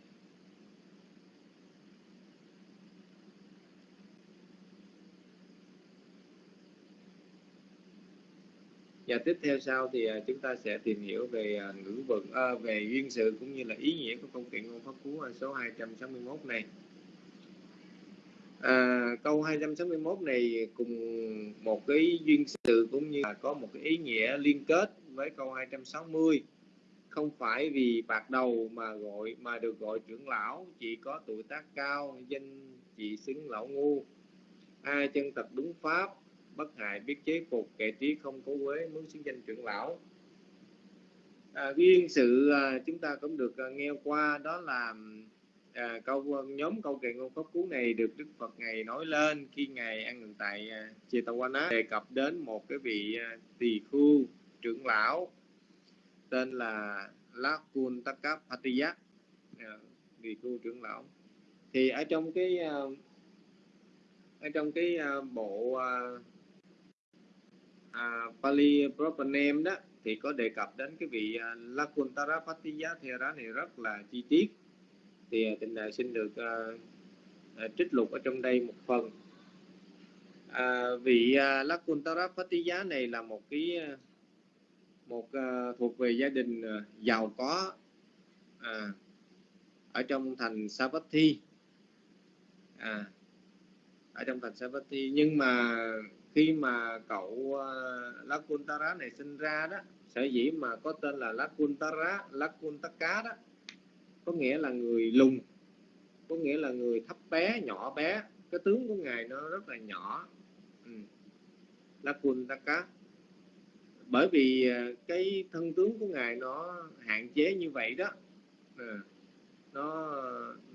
và tiếp theo sau thì à, chúng ta sẽ tìm hiểu về à, ngữ vận à, về duyên sự cũng như là ý nghĩa của công kiện ngôn pháp cú số 261 này. À, câu 261 này cùng một cái duyên sự cũng như là có một cái ý nghĩa liên kết với câu 260 không phải vì bạc đầu mà gọi mà được gọi trưởng lão chỉ có tuổi tác cao danh chỉ xứng lão ngu. Ai chân tập đúng pháp bất hại biết chế phục kẻ trí không cố quế muốn xứng danh trưởng lão. À, duyên sự à, chúng ta cũng được à, nghe qua đó là à, câu à, nhóm câu kệ ngôn pháp cú này được Đức Phật ngày nói lên khi ngài ăn ngừng tại à, á đề cập đến một cái vị à, tỳ khu trưởng lão tên là Lakuntaka Patiya à, tỳ khu trưởng lão. Thì ở trong cái à, ở trong cái à, bộ à, à, Pali Proper Name đó thì có đề cập đến cái vị à, Lakuntara Patiya Thera này rất là chi tiết. Thì à, tình đại xin được à, à, trích lục ở trong đây một phần. À, vị à, Lakuntara Patiya này là một cái à, một à, thuộc về gia đình à, giàu có à, ở trong thành Savatthi à, ở trong thành Savatthi nhưng mà khi mà cậu ờ, Lakuntara này sinh ra đó sở dĩ mà có tên là Lakuntara Lakuntaka đó có nghĩa là người lùn có nghĩa là người thấp bé nhỏ bé. Cái tướng của ngài nó rất là nhỏ. Ừ. Lakuntaka bởi vì ờ, cái thân tướng của ngài nó hạn chế như vậy đó. À, nó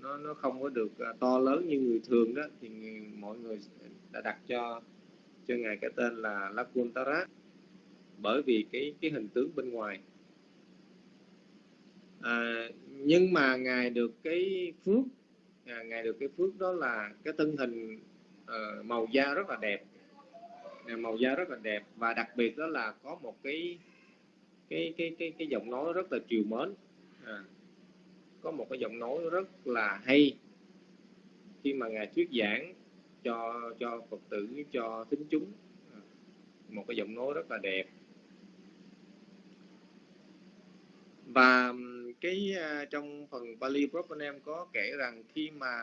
nó nó không có được ờ, to lớn như người thường đó thì mọi người đã đặt cho cho ngài cái tên là Lakuntara bởi vì cái cái hình tướng bên ngoài. À, nhưng mà ngài được cái phước à, ngài được cái phước đó là cái thân hình uh, màu da rất là đẹp. À, màu da rất là đẹp và đặc biệt đó là có một cái cái cái cái cái giọng nói rất là chiều mến. À, có một cái giọng nói rất là hay. Khi mà ngài thuyết giảng cho cho phật tử cho tín chúng. Một cái giọng nói rất là đẹp. Và cái à, trong phần Bali Propanem có kể rằng khi mà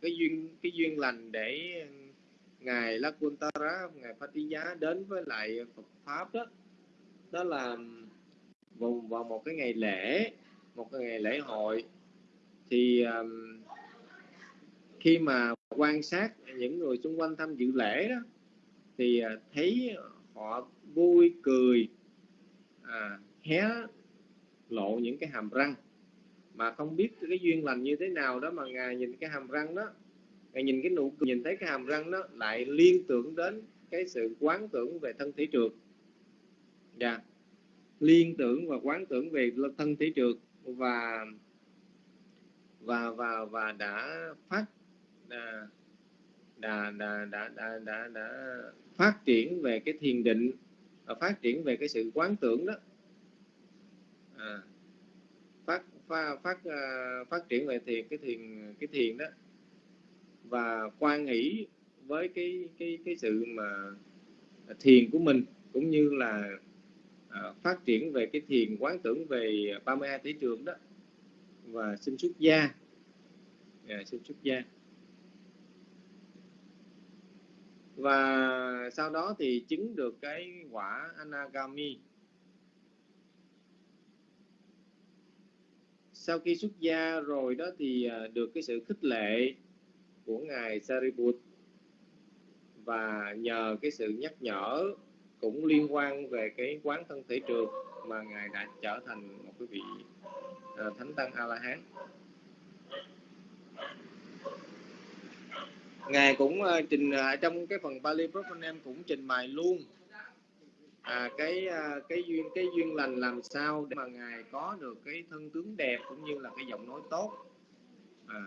cái duyên cái duyên lành để ngài Lakuntara ngài Phatiya đến với lại Phật pháp đó đó là vào, vào một cái ngày lễ một cái ngày lễ hội. Thì um, khi mà quan sát những người xung quanh tham dự lễ đó thì à, thấy họ vui cười à, hé lộ những cái hàm răng mà không biết cái duyên lành như thế nào đó mà ngài nhìn cái hàm răng đó ngài nhìn cái nụ cười nhìn thấy cái hàm răng đó lại liên tưởng đến cái sự quán tưởng về thân thể trượt dạ yeah. liên tưởng và quán tưởng về thân thể trượt và và và và đã phát đã đã đã đã đã, đã, đã phát triển về cái thiền định và phát triển về cái sự quán tưởng đó. À, phát phát phát, uh, phát triển về thiền cái thiền cái thiền đó. Và quan nghĩ với cái cái cái sự mà thiền của mình cũng như là uh, phát triển về cái thiền quán tưởng về 32 tỷ trường đó. Và sinh xuất gia. Dạ, sinh xuất gia và sau đó thì chứng được cái quả anagami. Sau khi xuất gia rồi đó thì à, được cái sự khích lệ của ngài Sariput. Và nhờ cái sự nhắc nhở cũng liên quan về cái quán thân thể trường mà ngài đã trở thành một cái vị à, thánh tăng a la hán ngài cũng uh, trình uh, trong cái phần Bali Propanem cũng trình bày luôn à, cái ờ, cái duyên cái duyên lành làm sao để mà ngài có được cái thân tướng đẹp cũng như là cái giọng nói tốt. À,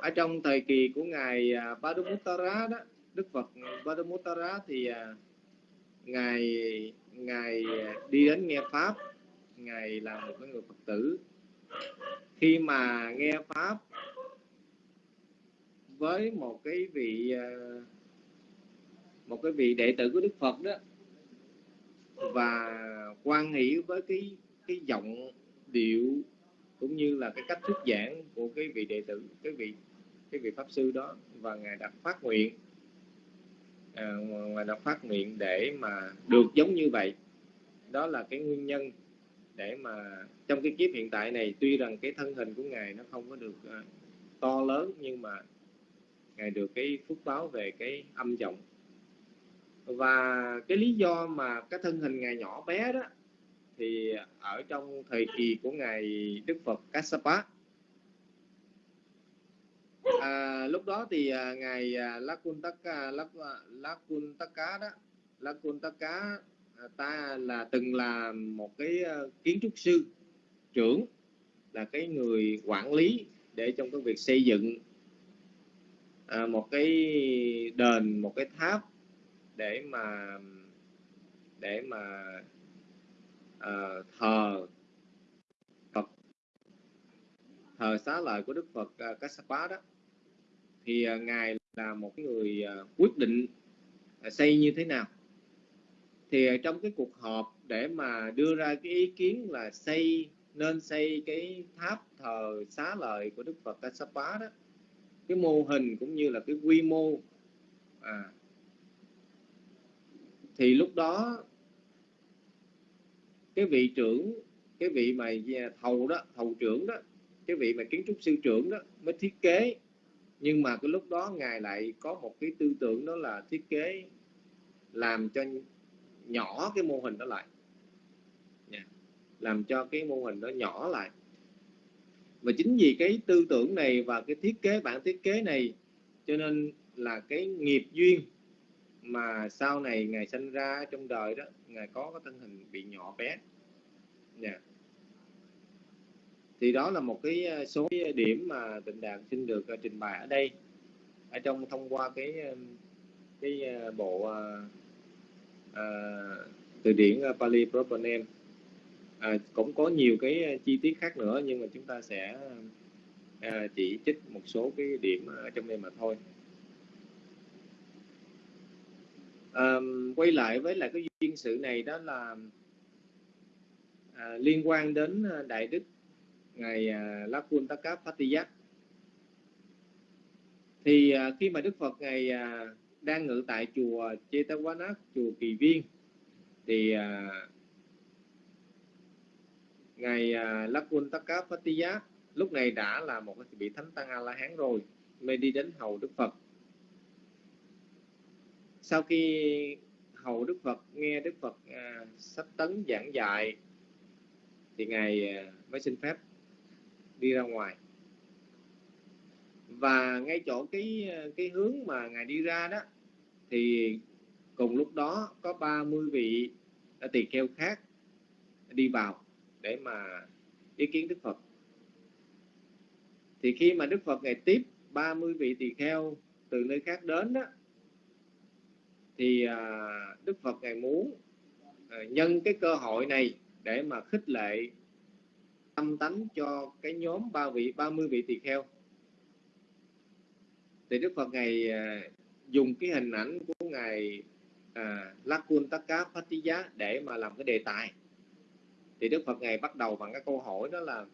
ở trong thời kỳ của ngài à, Padumuttara đó Đức Phật Padumuttara thì à, ngài ngài đi đến nghe pháp ngài là một cái người Phật tử. Khi mà nghe pháp với một cái vị à, một cái vị đệ tử của Đức Phật đó và quan hỷ với cái cái giọng điệu cũng như là cái cách thuyết giảng của cái vị đệ tử cái vị cái vị pháp sư đó và ngài đặt phát nguyện à, ngài đặt phát nguyện để mà được giống như vậy. Đó là cái nguyên nhân để mà trong cái kiếp hiện tại này tuy rằng cái thân hình của ngài nó không có được uh, to lớn nhưng mà ngài được cái phúc báo về cái âm giọng. Và cái lý do mà cái thân hình ngài nhỏ bé đó thì ở trong thời kỳ của ngài Đức Phật Kassapa à, lúc đó thì à, ngài à, Lakuntaka Lak, à, Lakuntaka đó Lakuntaka à, ta là từng là một cái à, kiến trúc sư trưởng là cái người quản lý để trong cái việc xây dựng à, một cái đền một cái tháp để mà để mà à, thờ Phật thờ xá lợi của Đức Phật à, Kassapa đó. Thì à, ngài là một người à, quyết định à, xây như thế nào. Thì à, trong cái cuộc họp để mà đưa ra cái ý kiến là xây nên xây cái tháp thờ xá lợi của Đức Phật Kassapa đó cái mô hình cũng như là cái quy mô. À, thì lúc đó cái vị trưởng cái vị mà à, thầu đó thầu trưởng đó cái vị mà kiến trúc sư trưởng đó mới thiết kế. Nhưng mà cái lúc đó ngài lại có một cái tư tưởng đó là thiết kế làm cho nhỏ cái mô hình đó lại. Làm cho cái mô hình đó nhỏ lại và chính vì cái tư tưởng này và cái thiết kế bản thiết kế này cho nên là cái nghiệp duyên mà sau này ngài sinh ra trong đời đó ngài có cái thân hình bị nhỏ bé. Yeah. Thì đó là một cái ờ, số điểm mà tịnh đạt xin được ờ, trình bày ở đây. Ở trong thông qua cái ờ, cái bộ uh, từ điển Pali Propanem à, cũng có nhiều cái à, chi tiết khác nữa nhưng mà chúng ta sẽ à, chỉ trích một số cái điểm ở trong đây mà thôi. À, quay lại với lại cái duyên sự này đó là à, liên quan đến à, đại đức ngài à, Lakun Takap thì à, khi mà Đức Phật ngài à, đang ngự tại chùa Chetavana chùa Kỳ Viên thì à, ngài à, Lakun Takapatiya lúc này đã là một vị thánh tăng a la hán rồi mới đi đến hầu Đức Phật. Sau khi hầu đức phật nghe đức phật à, sách tấn giảng dạy thì ngài à, mới xin phép đi ra ngoài. Và ngay chỗ cái à, cái hướng mà ngài đi ra đó thì cùng lúc đó có 30 vị tỳ kheo khác đi vào để mà ý kiến Đức Phật. Thì khi mà Đức Phật ngày tiếp 30 vị tỳ kheo từ nơi khác đến đó thì à, Đức Phật ngày muốn à, nhân cái cơ hội này để mà khích lệ tâm tánh cho cái nhóm ba vị 30 vị tỳ kheo. Thì Đức Phật ngày à, dùng cái hình ảnh của ngài à, Lakun Takka Phatiya để mà làm cái đề tài thì Đức Phật ngài bắt đầu bằng cái câu hỏi đó là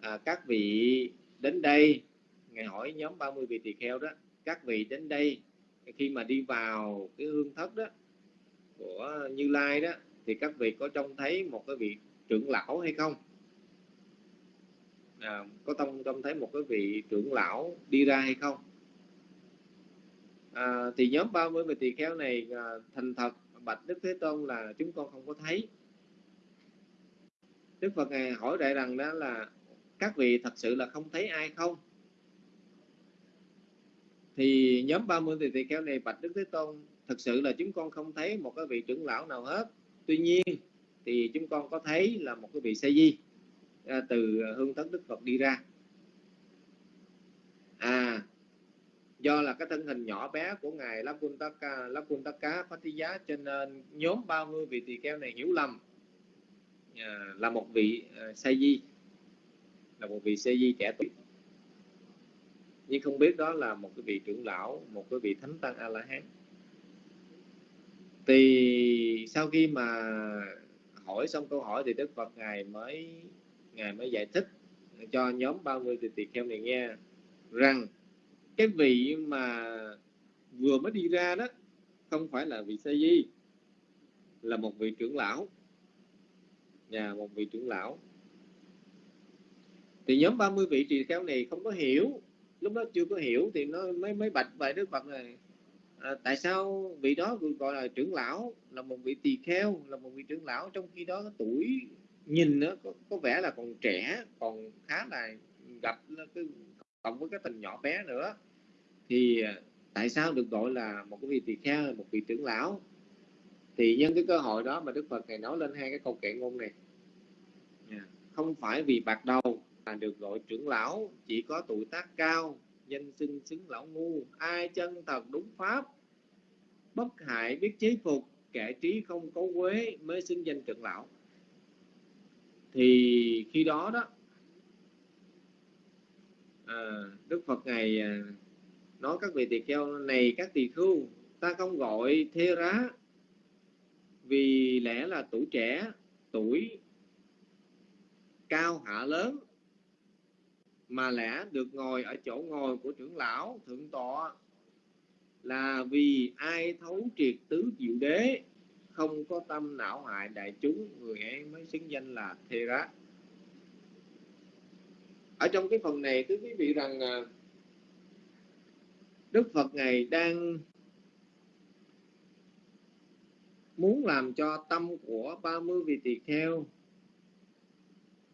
à, các vị đến đây ngài hỏi nhóm 30 vị tỳ kheo đó các vị đến đây khi mà đi vào cái hương thất đó của Như Lai đó thì các vị có trông thấy một cái vị trưởng lão hay không? À, có trông trông thấy một cái vị trưởng lão đi ra hay không? À, thì nhóm 30 vị tỳ kheo này à, thành thật bạch Đức Thế Tôn là chúng con không có thấy. Đức Phật ngài hỏi lại rằng đó là các vị thật sự là không thấy ai không? Thì nhóm 30 thì tỳ kheo này bạch Đức Thế Tôn thật sự là chúng con không thấy một cái vị trưởng lão nào hết. Tuy nhiên thì chúng con có thấy là một cái vị sa di à, từ hương tấn Đức Phật đi ra. À do là cái thân hình nhỏ bé của ngài Lakuntaka Lakuntaka Phatiya cho nên nhóm 30 vị tỳ kheo này hiểu lầm. Ờ, là một vị ờ, say di. Là một vị say di trẻ tuổi. Nhưng không biết đó là một cái vị trưởng lão, một cái vị thánh tăng a la hán thì sau khi mà hỏi xong câu hỏi thì đức phật ngài mới ngài mới giải thích cho nhóm 30 tỳ kheo này nghe rằng cái vị mà vừa mới đi ra đó không phải là vị sa di, là một vị trưởng lão nhà một vị trưởng lão. Thì nhóm 30 vị tỳ kheo này không có hiểu. Lúc đó chưa có hiểu thì nó mới mới bạch vậy đức phật này. À, tại sao vị đó gọi là trưởng lão là một vị tỳ kheo là một vị trưởng lão trong khi đó tuổi nhìn nó có, có vẻ là còn trẻ còn khá là gặp cái cộng với cái tình nhỏ bé nữa. Thì à, tại sao được gọi là một cái vị tỳ kheo một vị trưởng lão? Thì nhân cái cơ hội đó mà đức phật này nói lên hai cái câu kệ ngôn này. Dạ. không phải vì bạc đầu mà được gọi trưởng lão chỉ có tuổi tác cao danh xưng xứng lão ngu. Ai chân thật đúng pháp bất hại biết chế phục kẻ trí không có quế mới xưng danh trưởng lão. Thì khi đó đó à, đức phật ngài à, nói các vị tỳ kheo này các tỳ khưu ta không gọi thê rá vì lẽ là tuổi trẻ, tuổi cao hạ lớn, mà lẽ được ngồi ở chỗ ngồi của trưởng lão thượng tọa là vì ai thấu triệt tứ diệu đế, không có tâm não hại đại chúng, người ấy mới xứng danh là thê rá. Ở trong cái phần này, thưa quý vị rằng à, Đức Phật ngài đang muốn làm cho tâm của 30 vị tỳ kheo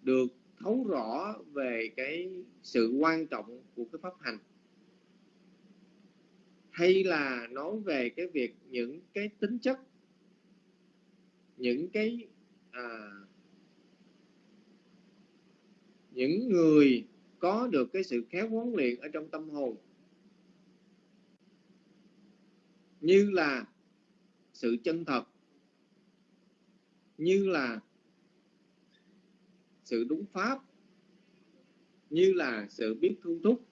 được thấu rõ về cái sự quan trọng của cái pháp hành hay là nói về cái việc những cái tính chất những cái à, những người có được cái sự khéo huấn luyện ở trong tâm hồn như là sự chân thật như là sự đúng pháp, như là sự biết thu thúc,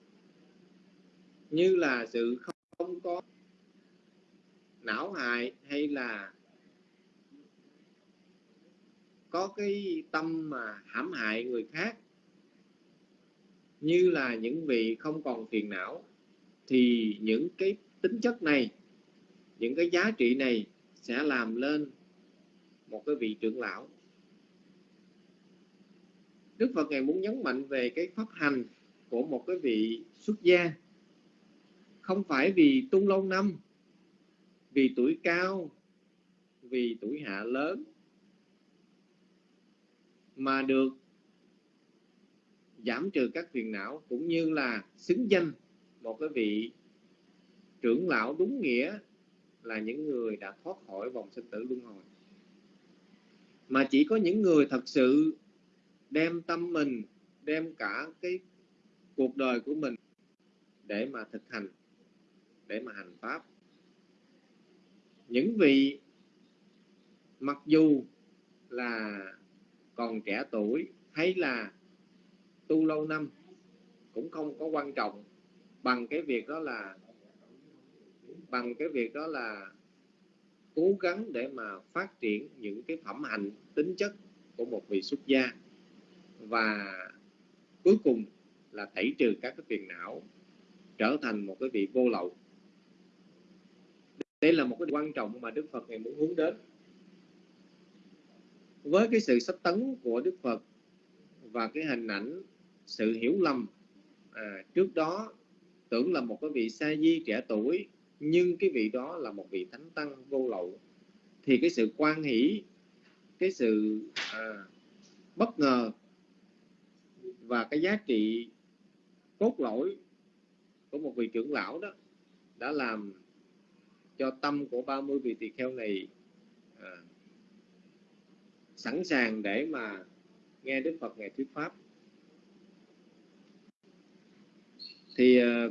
như là sự không có não hại hay là có cái tâm mà hãm hại người khác, như là những vị không còn phiền não, thì những cái tính chất này, những cái giá trị này sẽ làm lên một cái vị trưởng lão. Đức Phật ngài muốn nhấn mạnh về cái pháp hành của một cái vị xuất gia. Không phải vì tu lâu năm, vì tuổi cao, vì tuổi hạ lớn, mà được giảm trừ các phiền não cũng như là xứng danh một cái vị trưởng lão đúng nghĩa là những người đã thoát khỏi vòng sinh tử luân hồi mà chỉ có những người thật sự đem tâm mình, đem cả cái cuộc đời của mình để mà thực hành, để mà hành pháp. Những vị mặc dù là còn trẻ tuổi hay là tu lâu năm cũng không có quan trọng, bằng cái việc đó là, bằng cái việc đó là cố gắng để mà phát triển những cái phẩm hạnh tính chất của một vị xuất gia. Và cuối cùng là tẩy trừ các cái phiền não trở thành một cái vị vô lậu. Đây là một cái quan trọng mà Đức Phật ngày muốn hướng đến. Với cái sự sách tấn của Đức Phật và cái hình ảnh sự hiểu lầm à, trước đó tưởng là một cái vị sa di trẻ tuổi nhưng cái vị đó là một vị thánh tăng vô lậu. Thì cái sự quan hỷ cái sự à, bất ngờ và cái giá trị cốt lõi của một vị trưởng lão đó đã làm cho tâm của 30 vị tỳ kheo này à, sẵn sàng để mà nghe Đức Phật ngày thuyết pháp. Thì à,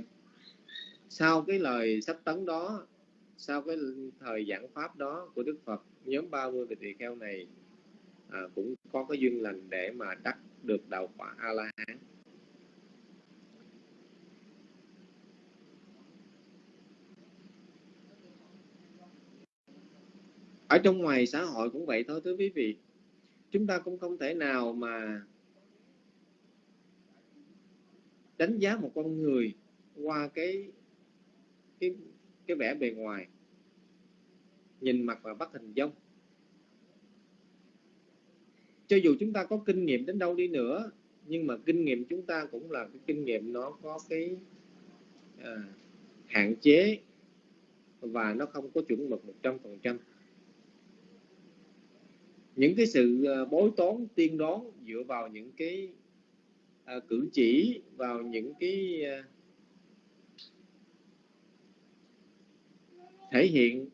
sau cái lời sắp tấn đó sau cái thời giảng pháp đó của Đức Phật nhóm 30 vị tỳ kheo này à, cũng có cái duyên lành để mà đắc được đạo quả a la hán ở trong ngoài xã hội cũng vậy thôi thưa quý vị. Chúng ta cũng không thể nào mà đánh giá một con người qua cái cái cái vẻ bề ngoài. Nhìn mặt và bắt hình dung cho dù chúng ta có kinh nghiệm đến đâu đi nữa nhưng mà kinh nghiệm chúng ta cũng là cái kinh nghiệm nó có cái à, hạn chế và nó không có chuẩn mực một trăm phần trăm. Những cái sự à, bối toán tiên đoán dựa vào những cái à, cử chỉ vào những cái à, thể hiện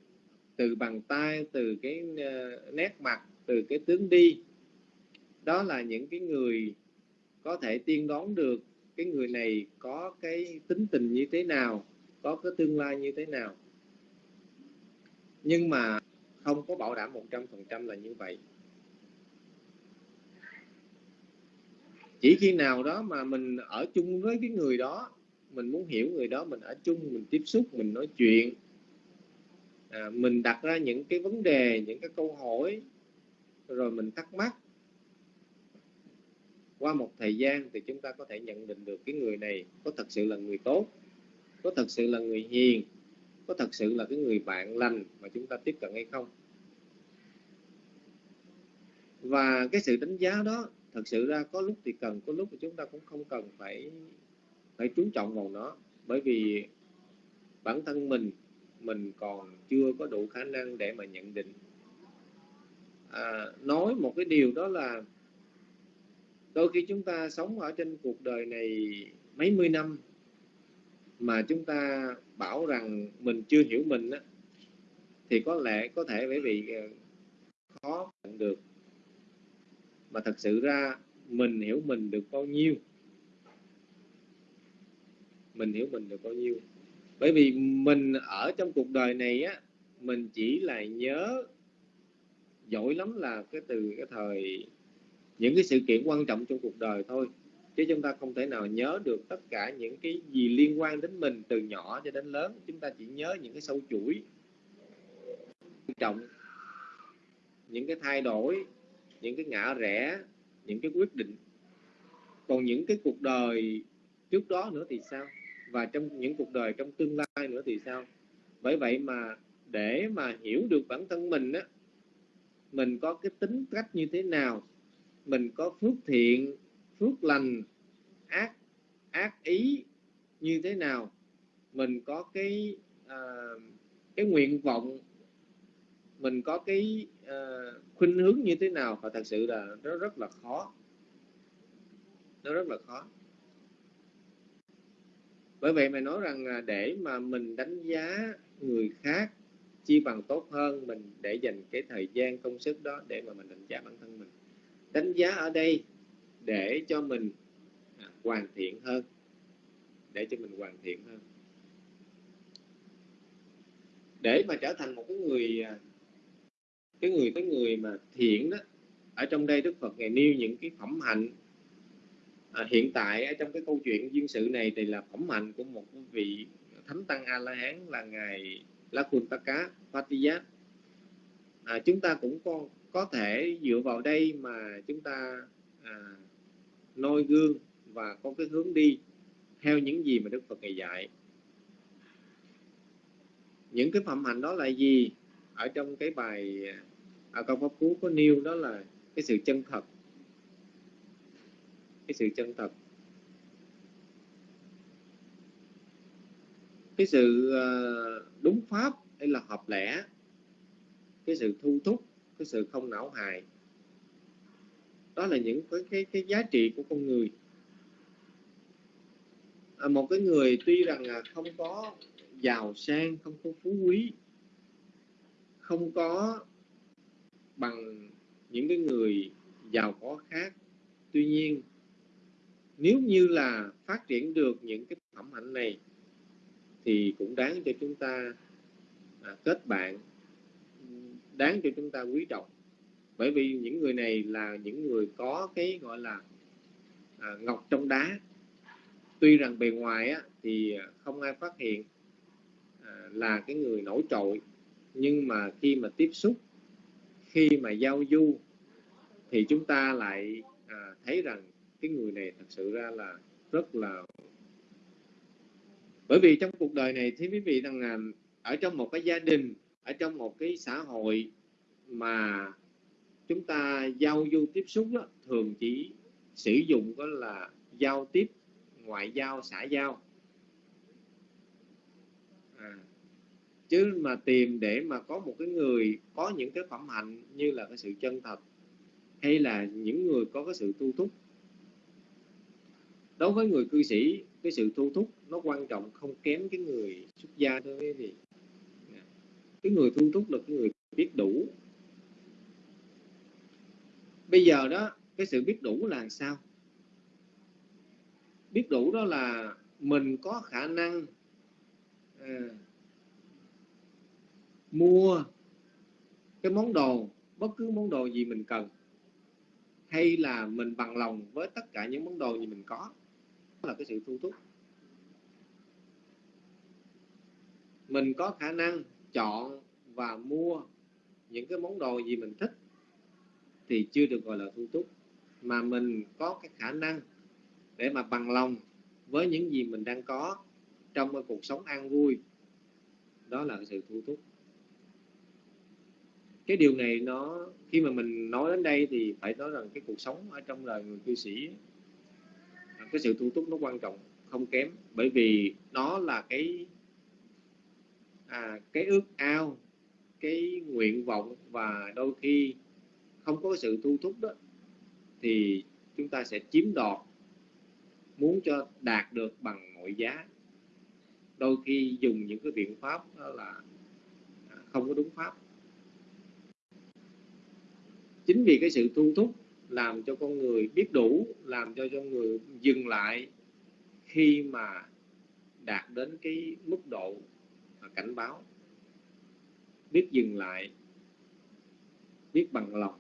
từ bàn tay, từ cái ờ, nét mặt, từ cái tướng đi. Đó là những cái người có thể tiên đoán được cái người này có cái tính tình như thế nào, có cái tương lai như thế nào. Nhưng mà không có bảo đảm 100% là như vậy. Chỉ khi nào đó mà mình ở chung với cái người đó, mình muốn hiểu người đó, mình ở chung, mình tiếp xúc, mình nói chuyện à, mình đặt ra những cái vấn đề những cái câu hỏi rồi mình thắc mắc. Qua một thời gian thì chúng ta có thể nhận định được cái người này có thật sự là người tốt có thật sự là người hiền có thật sự là cái người bạn lành mà chúng ta tiếp cận hay không. Và cái sự đánh giá đó thật sự ra có lúc thì cần có lúc thì chúng ta cũng không cần phải phải chú trọng vào nó. Bởi vì bản thân mình mình còn chưa có đủ khả năng để mà nhận định. À, nói một cái điều đó là đôi khi chúng ta sống ở trên cuộc đời này mấy mươi năm mà chúng ta bảo rằng mình chưa hiểu mình á, thì có lẽ có thể bởi vì ờ, khó nhận được. Mà thật sự ra mình hiểu mình được bao nhiêu? Mình hiểu mình được bao nhiêu? Bởi vì mình ở trong cuộc đời này á, mình chỉ là nhớ giỏi lắm là cái từ, cái thời, những cái sự kiện quan trọng trong cuộc đời thôi. Chứ chúng ta không thể nào nhớ được tất cả những cái gì liên quan đến mình từ nhỏ cho đến lớn. Chúng ta chỉ nhớ những cái sâu chuỗi quan trọng, những cái thay đổi, những cái ngã rẽ, những cái quyết định. Còn những cái cuộc đời trước đó nữa thì sao? Và trong những cuộc đời trong tương lai nữa thì sao? Bởi vậy mà để mà hiểu được bản thân mình á mình có cái tính cách như thế nào mình có phước thiện phước lành ác ác ý như thế nào mình có cái à, cái nguyện vọng mình có cái à, khuynh hướng như thế nào và thật sự là nó rất là khó. Nó rất là khó bởi vậy mày nói rằng à, để mà mình đánh giá người khác chi bằng tốt hơn, mình để dành cái thời gian công sức đó để mà mình đánh giá bản thân mình. Đánh giá ở đây để cho mình à, hoàn thiện hơn. Để cho mình hoàn thiện hơn. Để mà trở thành một cái người à, cái người cái người mà thiện đó, ở trong đây Đức Phật ngày nêu những cái phẩm hạnh à, hiện tại ở trong cái câu chuyện duyên sự này thì là phẩm hạnh của một vị thánh tăng a la hán là ngài Lakuntaka Patiyat à, chúng ta cũng có có thể dựa vào đây mà chúng ta à, noi gương và có cái hướng đi theo những gì mà Đức Phật ngày dạy. Những cái phẩm hạnh đó là gì? Ở trong cái bài ở câu pháp cú có nêu đó là cái sự chân thật cái sự chân thật. Cái sự ờ, đúng pháp hay là hợp lẽ cái sự thu thúc cái sự không não hại. Đó là những cái cái, cái giá trị của con người. À, một cái người tuy rằng là không có giàu sang không có phú quý không có bằng những cái người giàu có khác tuy nhiên nếu như là phát triển được những cái phẩm hạnh này thì cũng đáng cho chúng ta à, kết bạn. Đáng cho chúng ta quý trọng. Bởi vì những người này là những người có cái gọi là à, ngọc trong đá. Tuy rằng bề ngoài á, thì không ai phát hiện à, là cái người nổi trội. Nhưng mà khi mà tiếp xúc khi mà giao du thì chúng ta lại à, thấy rằng cái người này thật sự ra là rất là bởi vì trong cuộc đời này thì quý vị rằng là ở trong một cái gia đình ở trong một cái xã hội mà chúng ta giao du tiếp xúc đó, thường chỉ sử dụng đó là giao tiếp ngoại giao xã giao. À, chứ mà tìm để mà có một cái người có những cái phẩm hạnh như là cái sự chân thật hay là những người có cái sự tu thúc đối với người cư sĩ cái sự thu thúc nó quan trọng không kém cái người xuất gia thôi quý vị cái người thu thúc là cái người biết đủ. Bây giờ đó cái sự biết đủ là sao? Biết đủ đó là mình có khả năng à, mua cái món đồ bất cứ món đồ gì mình cần hay là mình bằng lòng với tất cả những món đồ gì mình có là cái sự thu thúc. Mình có khả năng chọn và mua những cái món đồ gì mình thích thì chưa được gọi là thu thúc, mà mình có cái khả năng để mà bằng lòng với những gì mình đang có trong cái cuộc sống an vui. Đó là cái sự thu thúc. Cái điều này nó, khi mà mình nói đến đây thì phải nói rằng cái cuộc sống ở trong đời người cư sĩ cái sự thu thúc nó quan trọng không kém bởi vì nó là cái à, cái ước ao cái nguyện vọng và đôi khi không có sự thu thúc đó thì chúng ta sẽ chiếm đoạt muốn cho đạt được bằng mọi giá. Đôi khi dùng những cái biện pháp đó là không có đúng pháp. Chính vì cái sự thu thúc làm cho con người biết đủ, làm cho con người dừng lại khi mà đạt đến cái mức độ cảnh báo. Biết dừng lại, biết bằng lòng.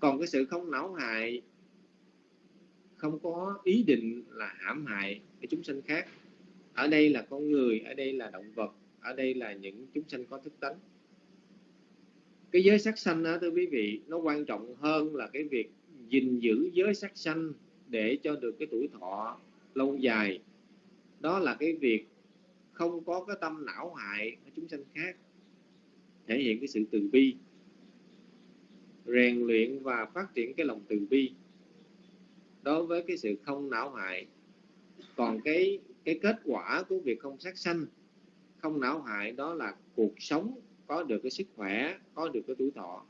Còn cái sự không não hại, không có ý định là hãm hại cái chúng sanh khác. Ở đây là con người, ở đây là động vật, ở đây là những chúng sanh có thức tánh cái giới sắc sanh đó, thưa quý vị, nó quan trọng hơn là cái việc gìn giữ giới sắc sanh để cho được cái tuổi thọ lâu dài. Đó là cái việc không có cái tâm não hại ở chúng sanh khác, thể hiện cái sự từ bi, rèn luyện và phát triển cái lòng từ bi đối với cái sự không não hại. Còn cái cái kết quả của việc không sát sanh, không não hại đó là cuộc sống có được cái sức khỏe có được cái tuổi thọ.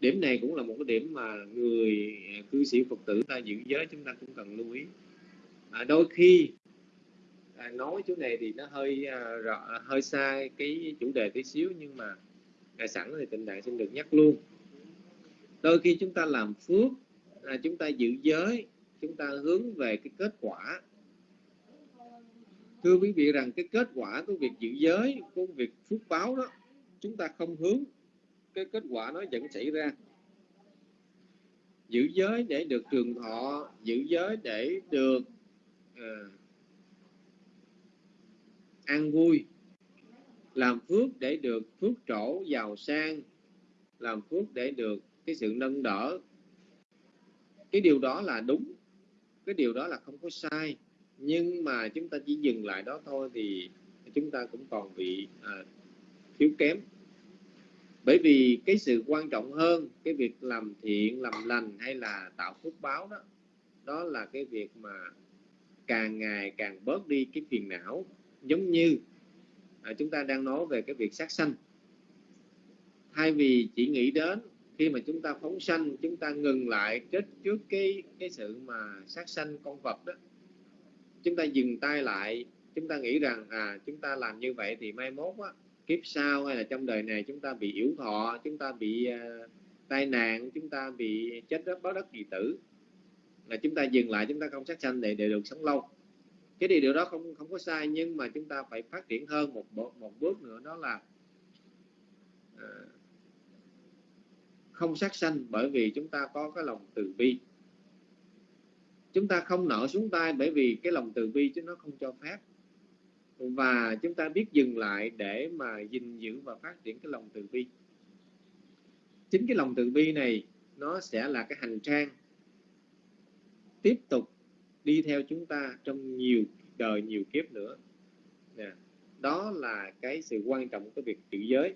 Điểm này cũng là một cái điểm mà người à, cư sĩ phật tử ta giữ giới chúng ta cũng cần lưu ý. À, đôi khi à, nói chỗ này thì nó hơi à, rõ, à, hơi xa cái chủ đề tí xíu nhưng mà à, sẵn thì tình đại xin được nhắc luôn. Đôi khi chúng ta làm phước à, chúng ta giữ giới chúng ta hướng về cái kết quả thưa quý vị rằng cái kết quả của việc giữ giới của việc phước báo đó chúng ta không hướng. Cái kết quả nó vẫn xảy ra. Giữ giới để được trường thọ giữ giới để được uh, an vui. Làm phước để được phước trổ giàu sang. Làm phước để được cái sự nâng đỡ. Cái điều đó là đúng cái điều đó là không có sai nhưng mà chúng ta chỉ dừng lại đó thôi thì chúng ta cũng còn bị à, thiếu kém. Bởi vì cái sự quan trọng hơn cái việc làm thiện làm lành hay là tạo phước báo đó đó là cái việc mà càng ngày càng bớt đi cái phiền não. Giống như à, chúng ta đang nói về cái việc sát sanh. Thay vì chỉ nghĩ đến khi mà chúng ta phóng sanh chúng ta ngừng lại trước trước cái cái sự mà sát sanh con vật đó chúng ta dừng tay lại chúng ta nghĩ rằng à chúng ta làm như vậy thì mai mốt á, kiếp sau hay là trong đời này chúng ta bị yếu thọ chúng ta bị uh, tai nạn chúng ta bị chết đất báo đất kỳ tử. Là chúng ta dừng lại chúng ta không sát sanh để để được sống lâu. Cái điều điều đó không không có sai nhưng mà chúng ta phải phát triển hơn một một bước nữa đó là uh, không sát sanh bởi vì chúng ta có cái lòng từ bi chúng ta không nợ xuống tay bởi vì cái lòng từ bi chứ nó không cho phép. Và chúng ta biết dừng lại để mà gìn giữ và phát triển cái lòng từ bi. Chính cái lòng từ bi này, nó sẽ là cái hành trang tiếp tục đi theo chúng ta trong nhiều đời nhiều kiếp nữa. Đó là cái sự quan trọng của việc giữ giới,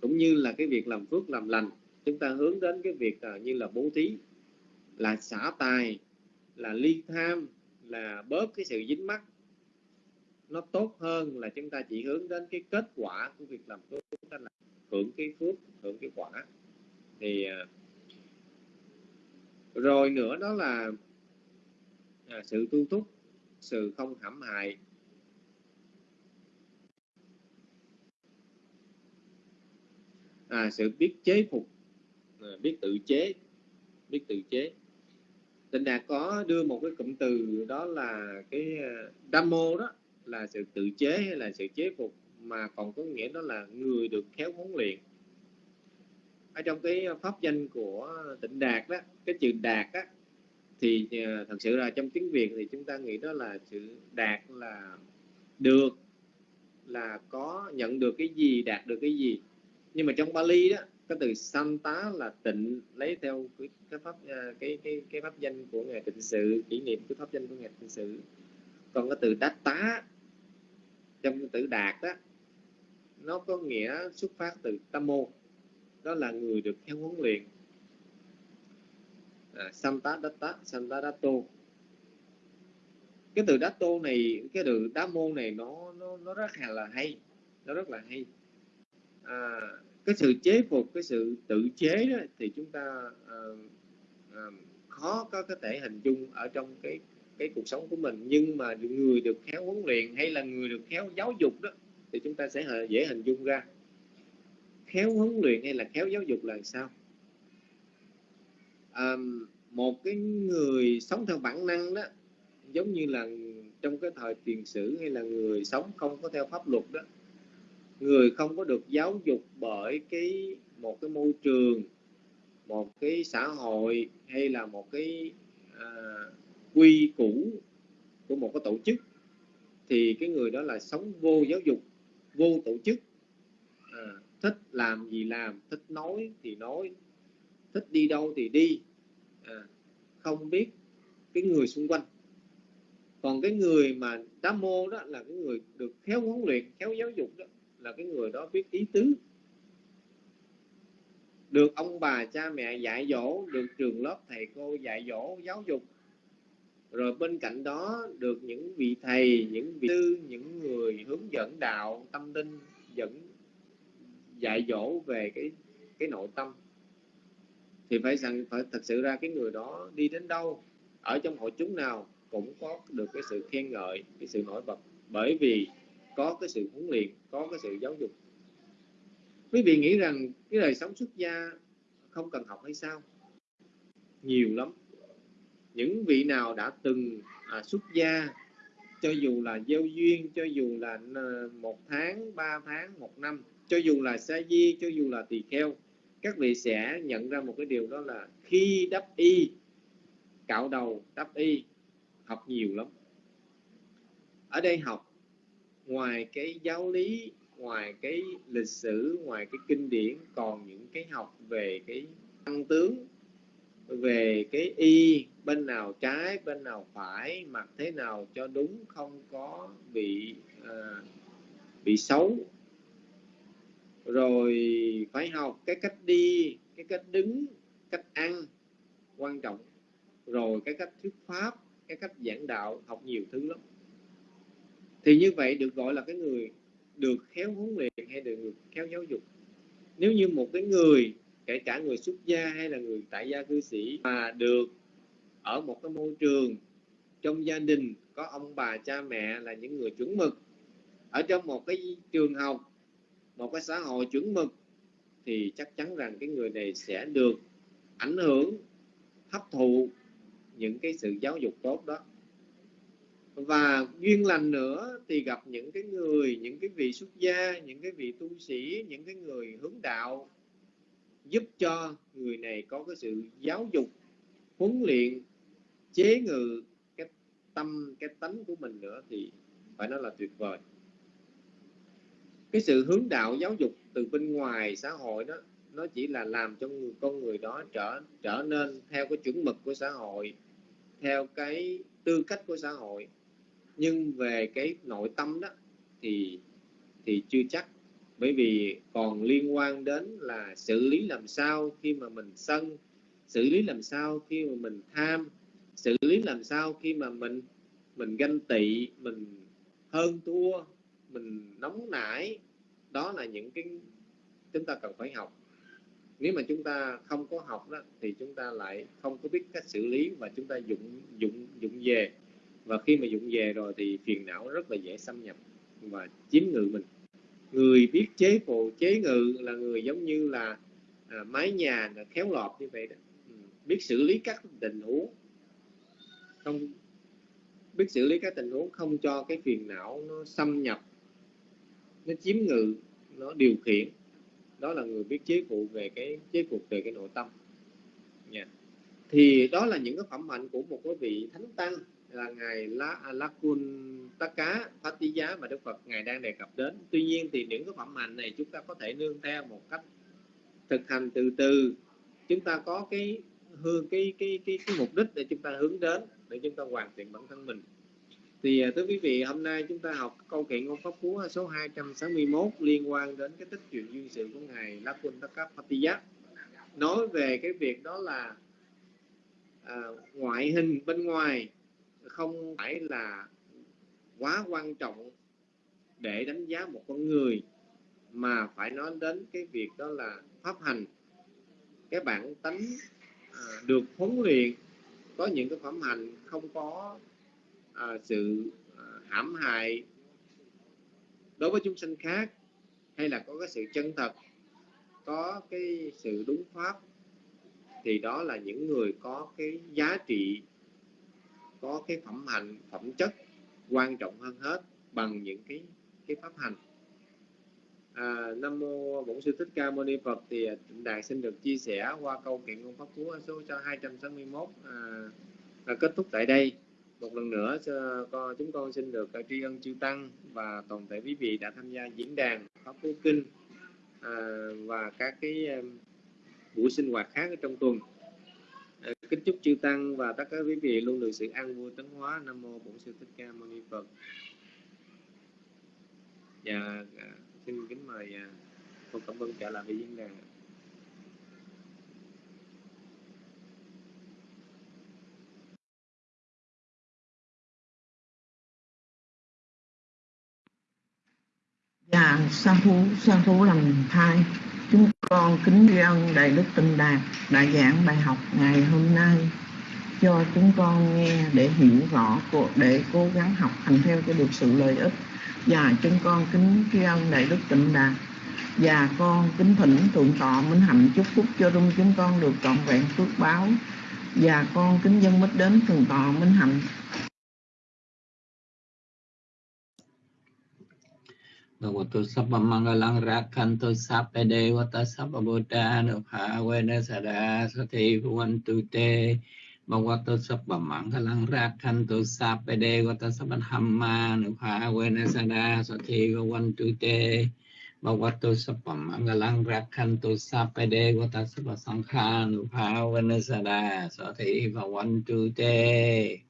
cũng như là cái việc làm phước làm lành. Chúng ta hướng đến cái việc à, như là bố thí, là xả tài là ly tham là bớt cái sự dính mắc. Nó tốt hơn là chúng ta chỉ hướng đến cái kết quả của việc làm tốt chúng ta là hưởng cái phước hưởng cái quả. Thì à, rồi nữa đó là à, sự tu túc sự không hãm hại. À, sự biết chế phục à, biết tự chế biết tự chế tịnh đạt có đưa một cái cụm từ đó là cái à, damo đó là sự tự chế hay là sự chế phục mà còn có nghĩa đó là người được khéo huấn luyện. Ở trong cái pháp danh của tịnh đạt đó cái chữ đạt á thì ờ, thật sự là trong tiếng việt thì chúng ta nghĩ đó là sự đạt là được là có nhận được cái gì đạt được cái gì. Nhưng mà trong Bali đó cái từ Santa là tịnh lấy theo cái, cái pháp à, cái cái cái pháp danh của ngài tịnh sự kỷ niệm cái pháp danh của ngài tịnh sự. Còn cái từ đát tá trong cái từ đạt đó nó có nghĩa xuất phát từ tamo đó là người được theo huấn luyện. À, Santa Datta Santa tô. Cái từ Dato này cái từ đá mô này nó nó nó rất là hay nó rất là hay. À, cái sự chế phục cái sự tự chế đó thì chúng ta uh, uh, khó có có thể hình dung ở trong cái cái cuộc sống của mình. Nhưng mà người được khéo huấn luyện hay là người được khéo giáo dục đó thì chúng ta sẽ dễ hình dung ra. Khéo huấn luyện hay là khéo giáo dục là sao? À, một cái người sống theo bản năng đó giống như là trong cái thời tiền sử hay là người sống không có theo pháp luật đó người không có được giáo dục bởi cái một cái môi trường một cái xã hội hay là một cái à, quy củ của một cái tổ chức thì cái người đó là sống vô giáo dục vô tổ chức. À, thích làm gì làm thích nói thì nói thích đi đâu thì đi. À, không biết cái người xung quanh. Còn cái người mà đá mô đó là cái người được khéo huấn luyện khéo giáo dục đó là cái người đó biết ý tứ. Được ông bà cha mẹ dạy dỗ được trường lớp thầy cô dạy dỗ giáo dục. Rồi bên cạnh đó được những vị thầy những vị tư, những người hướng dẫn đạo tâm linh dẫn dạy dỗ về cái cái nội tâm. Thì phải rằng phải thật sự ra cái người đó đi đến đâu ở trong hội chúng nào cũng có được cái sự khen ngợi cái sự nổi bật. Bởi vì có cái sự huấn luyện có cái sự giáo dục. Quý vị nghĩ rằng cái đời sống xuất gia không cần học hay sao? Nhiều lắm. Những vị nào đã từng à, xuất gia cho dù là gieo duyên cho dù là à, một tháng ba tháng một năm cho dù là sa di cho dù là tỳ kheo các vị sẽ nhận ra một cái điều đó là khi đắp y cạo đầu đắp y học nhiều lắm. Ở đây học ngoài cái giáo lý ngoài cái lịch sử ngoài cái kinh điển còn những cái học về cái tăng tướng về cái y bên nào trái bên nào phải mặc thế nào cho đúng không có bị à, bị xấu. Rồi phải học cái cách đi cái cách đứng cách ăn quan trọng. Rồi cái cách thuyết pháp cái cách giảng đạo học nhiều thứ lắm thì như vậy được gọi là cái người được khéo huấn luyện hay được khéo giáo dục. Nếu như một cái người, kể cả người xuất gia hay là người tại gia cư sĩ mà được ở một cái môi trường trong gia đình, có ông bà, cha mẹ là những người chuẩn mực, ở trong một cái trường học, một cái xã hội chuẩn mực, thì chắc chắn rằng cái người này sẽ được ảnh hưởng, hấp thụ những cái sự giáo dục tốt đó và duyên lành nữa thì gặp những cái người những cái vị xuất gia những cái vị tu sĩ những cái người hướng đạo giúp cho người này có cái sự giáo dục huấn luyện chế ngự cái tâm cái tánh của mình nữa thì phải nói là tuyệt vời. Cái sự hướng đạo giáo dục từ bên ngoài xã hội đó nó chỉ là làm cho người, con người đó trở trở nên theo cái chuẩn mực của xã hội theo cái tư cách của xã hội nhưng về cái nội tâm đó thì thì chưa chắc. Bởi vì còn liên quan đến là xử lý làm sao khi mà mình sân, xử lý làm sao khi mà mình tham, xử lý làm sao khi mà mình mình ganh tị, mình hơn thua, mình nóng nảy. Đó là những cái chúng ta cần phải học. Nếu mà chúng ta không có học đó thì chúng ta lại không có biết cách xử lý và chúng ta dụng dụng dụng về và khi mà dụng về rồi thì phiền não rất là dễ xâm nhập và chiếm ngự mình. Người biết chế phụ chế ngự là người giống như là à, mái nhà là khéo lọt như vậy đó. Ừ, biết xử lý các tình huống. Không biết xử lý các tình huống không cho cái phiền não nó xâm nhập nó chiếm ngự nó điều khiển. Đó là người biết chế phụ về cái chế phục về cái nội tâm. Yeah. thì đó là những cái phẩm hạnh của một cái vị thánh tăng là ngài La Lakun Tất Cá Phát Tí Giá mà Đức Phật ngài đang đề cập đến. Tuy nhiên thì những cái phẩm hạnh này chúng ta có thể nương theo một cách thực hành từ từ. Chúng ta có cái hương cái cái cái cái mục đích để chúng ta hướng đến để chúng ta hoàn thiện bản thân mình. Thì à, thưa quý vị, hôm nay chúng ta học câu chuyện ngôn pháp cú số 261 liên quan đến cái tích chuyện duyên sự của ngài Lakun Tất Cá Phát Tí Giá. Nói về cái việc đó là à, ngoại hình bên ngoài không phải là quá quan trọng để đánh giá một con người mà phải nói đến cái việc đó là pháp hành. Cái bản tánh à, được huấn luyện có những cái phẩm hành không có à, sự à, hãm hại đối với chúng sinh khác hay là có cái sự chân thật có cái sự đúng pháp thì đó là những người có cái giá trị có cái phẩm hạnh phẩm chất quan trọng hơn hết bằng những cái cái pháp hành. À, nam mô bổn sư thích ca mâu ni phật thì tịnh đạt xin được chia sẻ qua câu kiện ngôn pháp cú số cho 261 à, à, kết thúc tại đây. Một lần nữa chúng con xin được à, tri ân chư tăng và toàn thể quý vị đã tham gia diễn đàn pháp cú kinh à, và các cái buổi sinh hoạt khác ở trong tuần. Ờ, kính chúc chư tăng và tất cả quý vị luôn được sự an vui tấn hóa. Nam mô bổn sư thích ca mâu ni phật. Và xin kính mời à, cô cẩm vân trở lại với diễn đàn. Dạ, sa thú, sa thú làm thai. Chúng con kính tri ân Đại Đức Tinh Đạt đã giảng bài học ngày hôm nay. Cho chúng con nghe để hiểu rõ để cố gắng học hành theo cho được sự lợi ích. Và chúng con kính tri ân Đại Đức Tịnh Đạt và con kính thỉnh thượng tọa minh hạnh chúc phúc cho rung chúng con được trọn vẹn phước báo. Và con kính dân mít đến thượng tọa minh hạnh. Bhagavato Sabba Mangalang Rakhanto Sabba Devata Sabba Buddha Nuphavena Sada Sati Bhuvantu Te Bhagavato Sabba Mangalang Rakhanto Sabba Devata Sabba Dhamma Nuphavena Sada Sati Bhuvantu Te Bhagavato Sabba Mangalang Rakhanto Sabba Devata Sabba Sankha Nuphavena Sada Sati Bhuvantu Te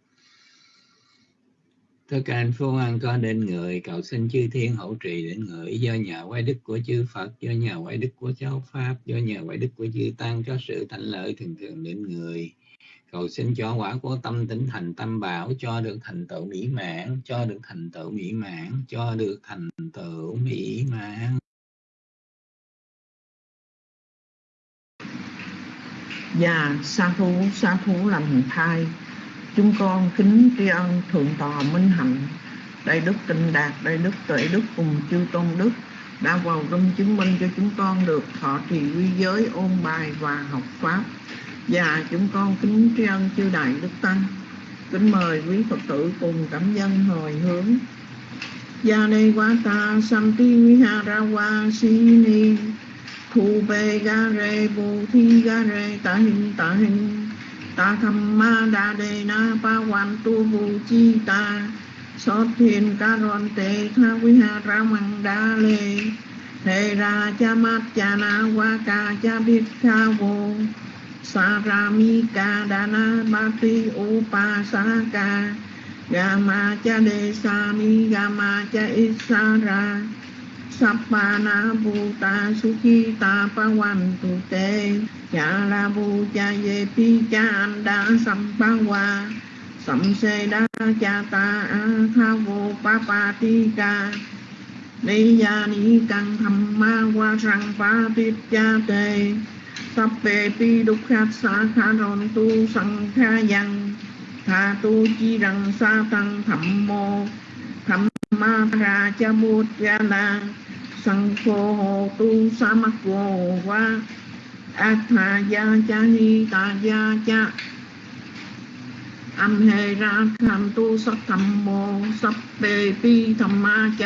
Tất cả anh phúc an có đến người, cầu xin chư thiên hậu trì đến người, do nhà quay đức của chư Phật, do nhà quay đức của cháu Pháp, do nhà quay đức của chư Tăng có sự thành lợi thường thường đến người. Cầu xin cho quả của tâm tính thành tâm bảo, cho được thành tựu mỹ mãn, cho được thành tựu mỹ mãn, cho được thành tựu mỹ mãn. Dạ, sa thú, sa thú làm thai, chúng con kính tri ân thượng tọa minh hạnh, đại đức tinh đạt, đại đức tuệ đức cùng chư tôn đức đã vào rung chứng minh cho chúng con được thọ trì quy giới, ôn bài và học pháp. Và chúng con kính tri ân chư đại đức tăng, kính mời quý phật tử cùng cảm dân hồi hướng. Gia đề quá ta santi viharawa sini thu bê ga re bồ thi ga re ta hình ta hình ta tham ma đa đề na pa quan tu vu chi ta. So thiên ca ron tê tha vi ha ra măng đa lê. Thề ra cha mát cha na qua ca cha biết tha vô. Sa ra mi ca đa na ba ti u pa sa ca. Ga cha đề sa mi ga cha ít sa ra. Sappana Bhuta Sukhita Pavantu Te Cha La Ye Pi Cha Anda Sampawa samse Da Cha Ta A Tha Vô Pa Pa Ti Ca Ni Ya Ni Căng Tham Ma Qua Sang Pa Tít Cha Tê Sappe pi dukkha sa kha ron tu sang kha yang tha tu chi rằng sa tăng thẩm mô thẩm ma ra cha bút Ra la sang pho tu sa mắc vô a atha ya cha ni ta ya cha âm hề ra tham tu sắc tham mô sắp bề pi tham ma cha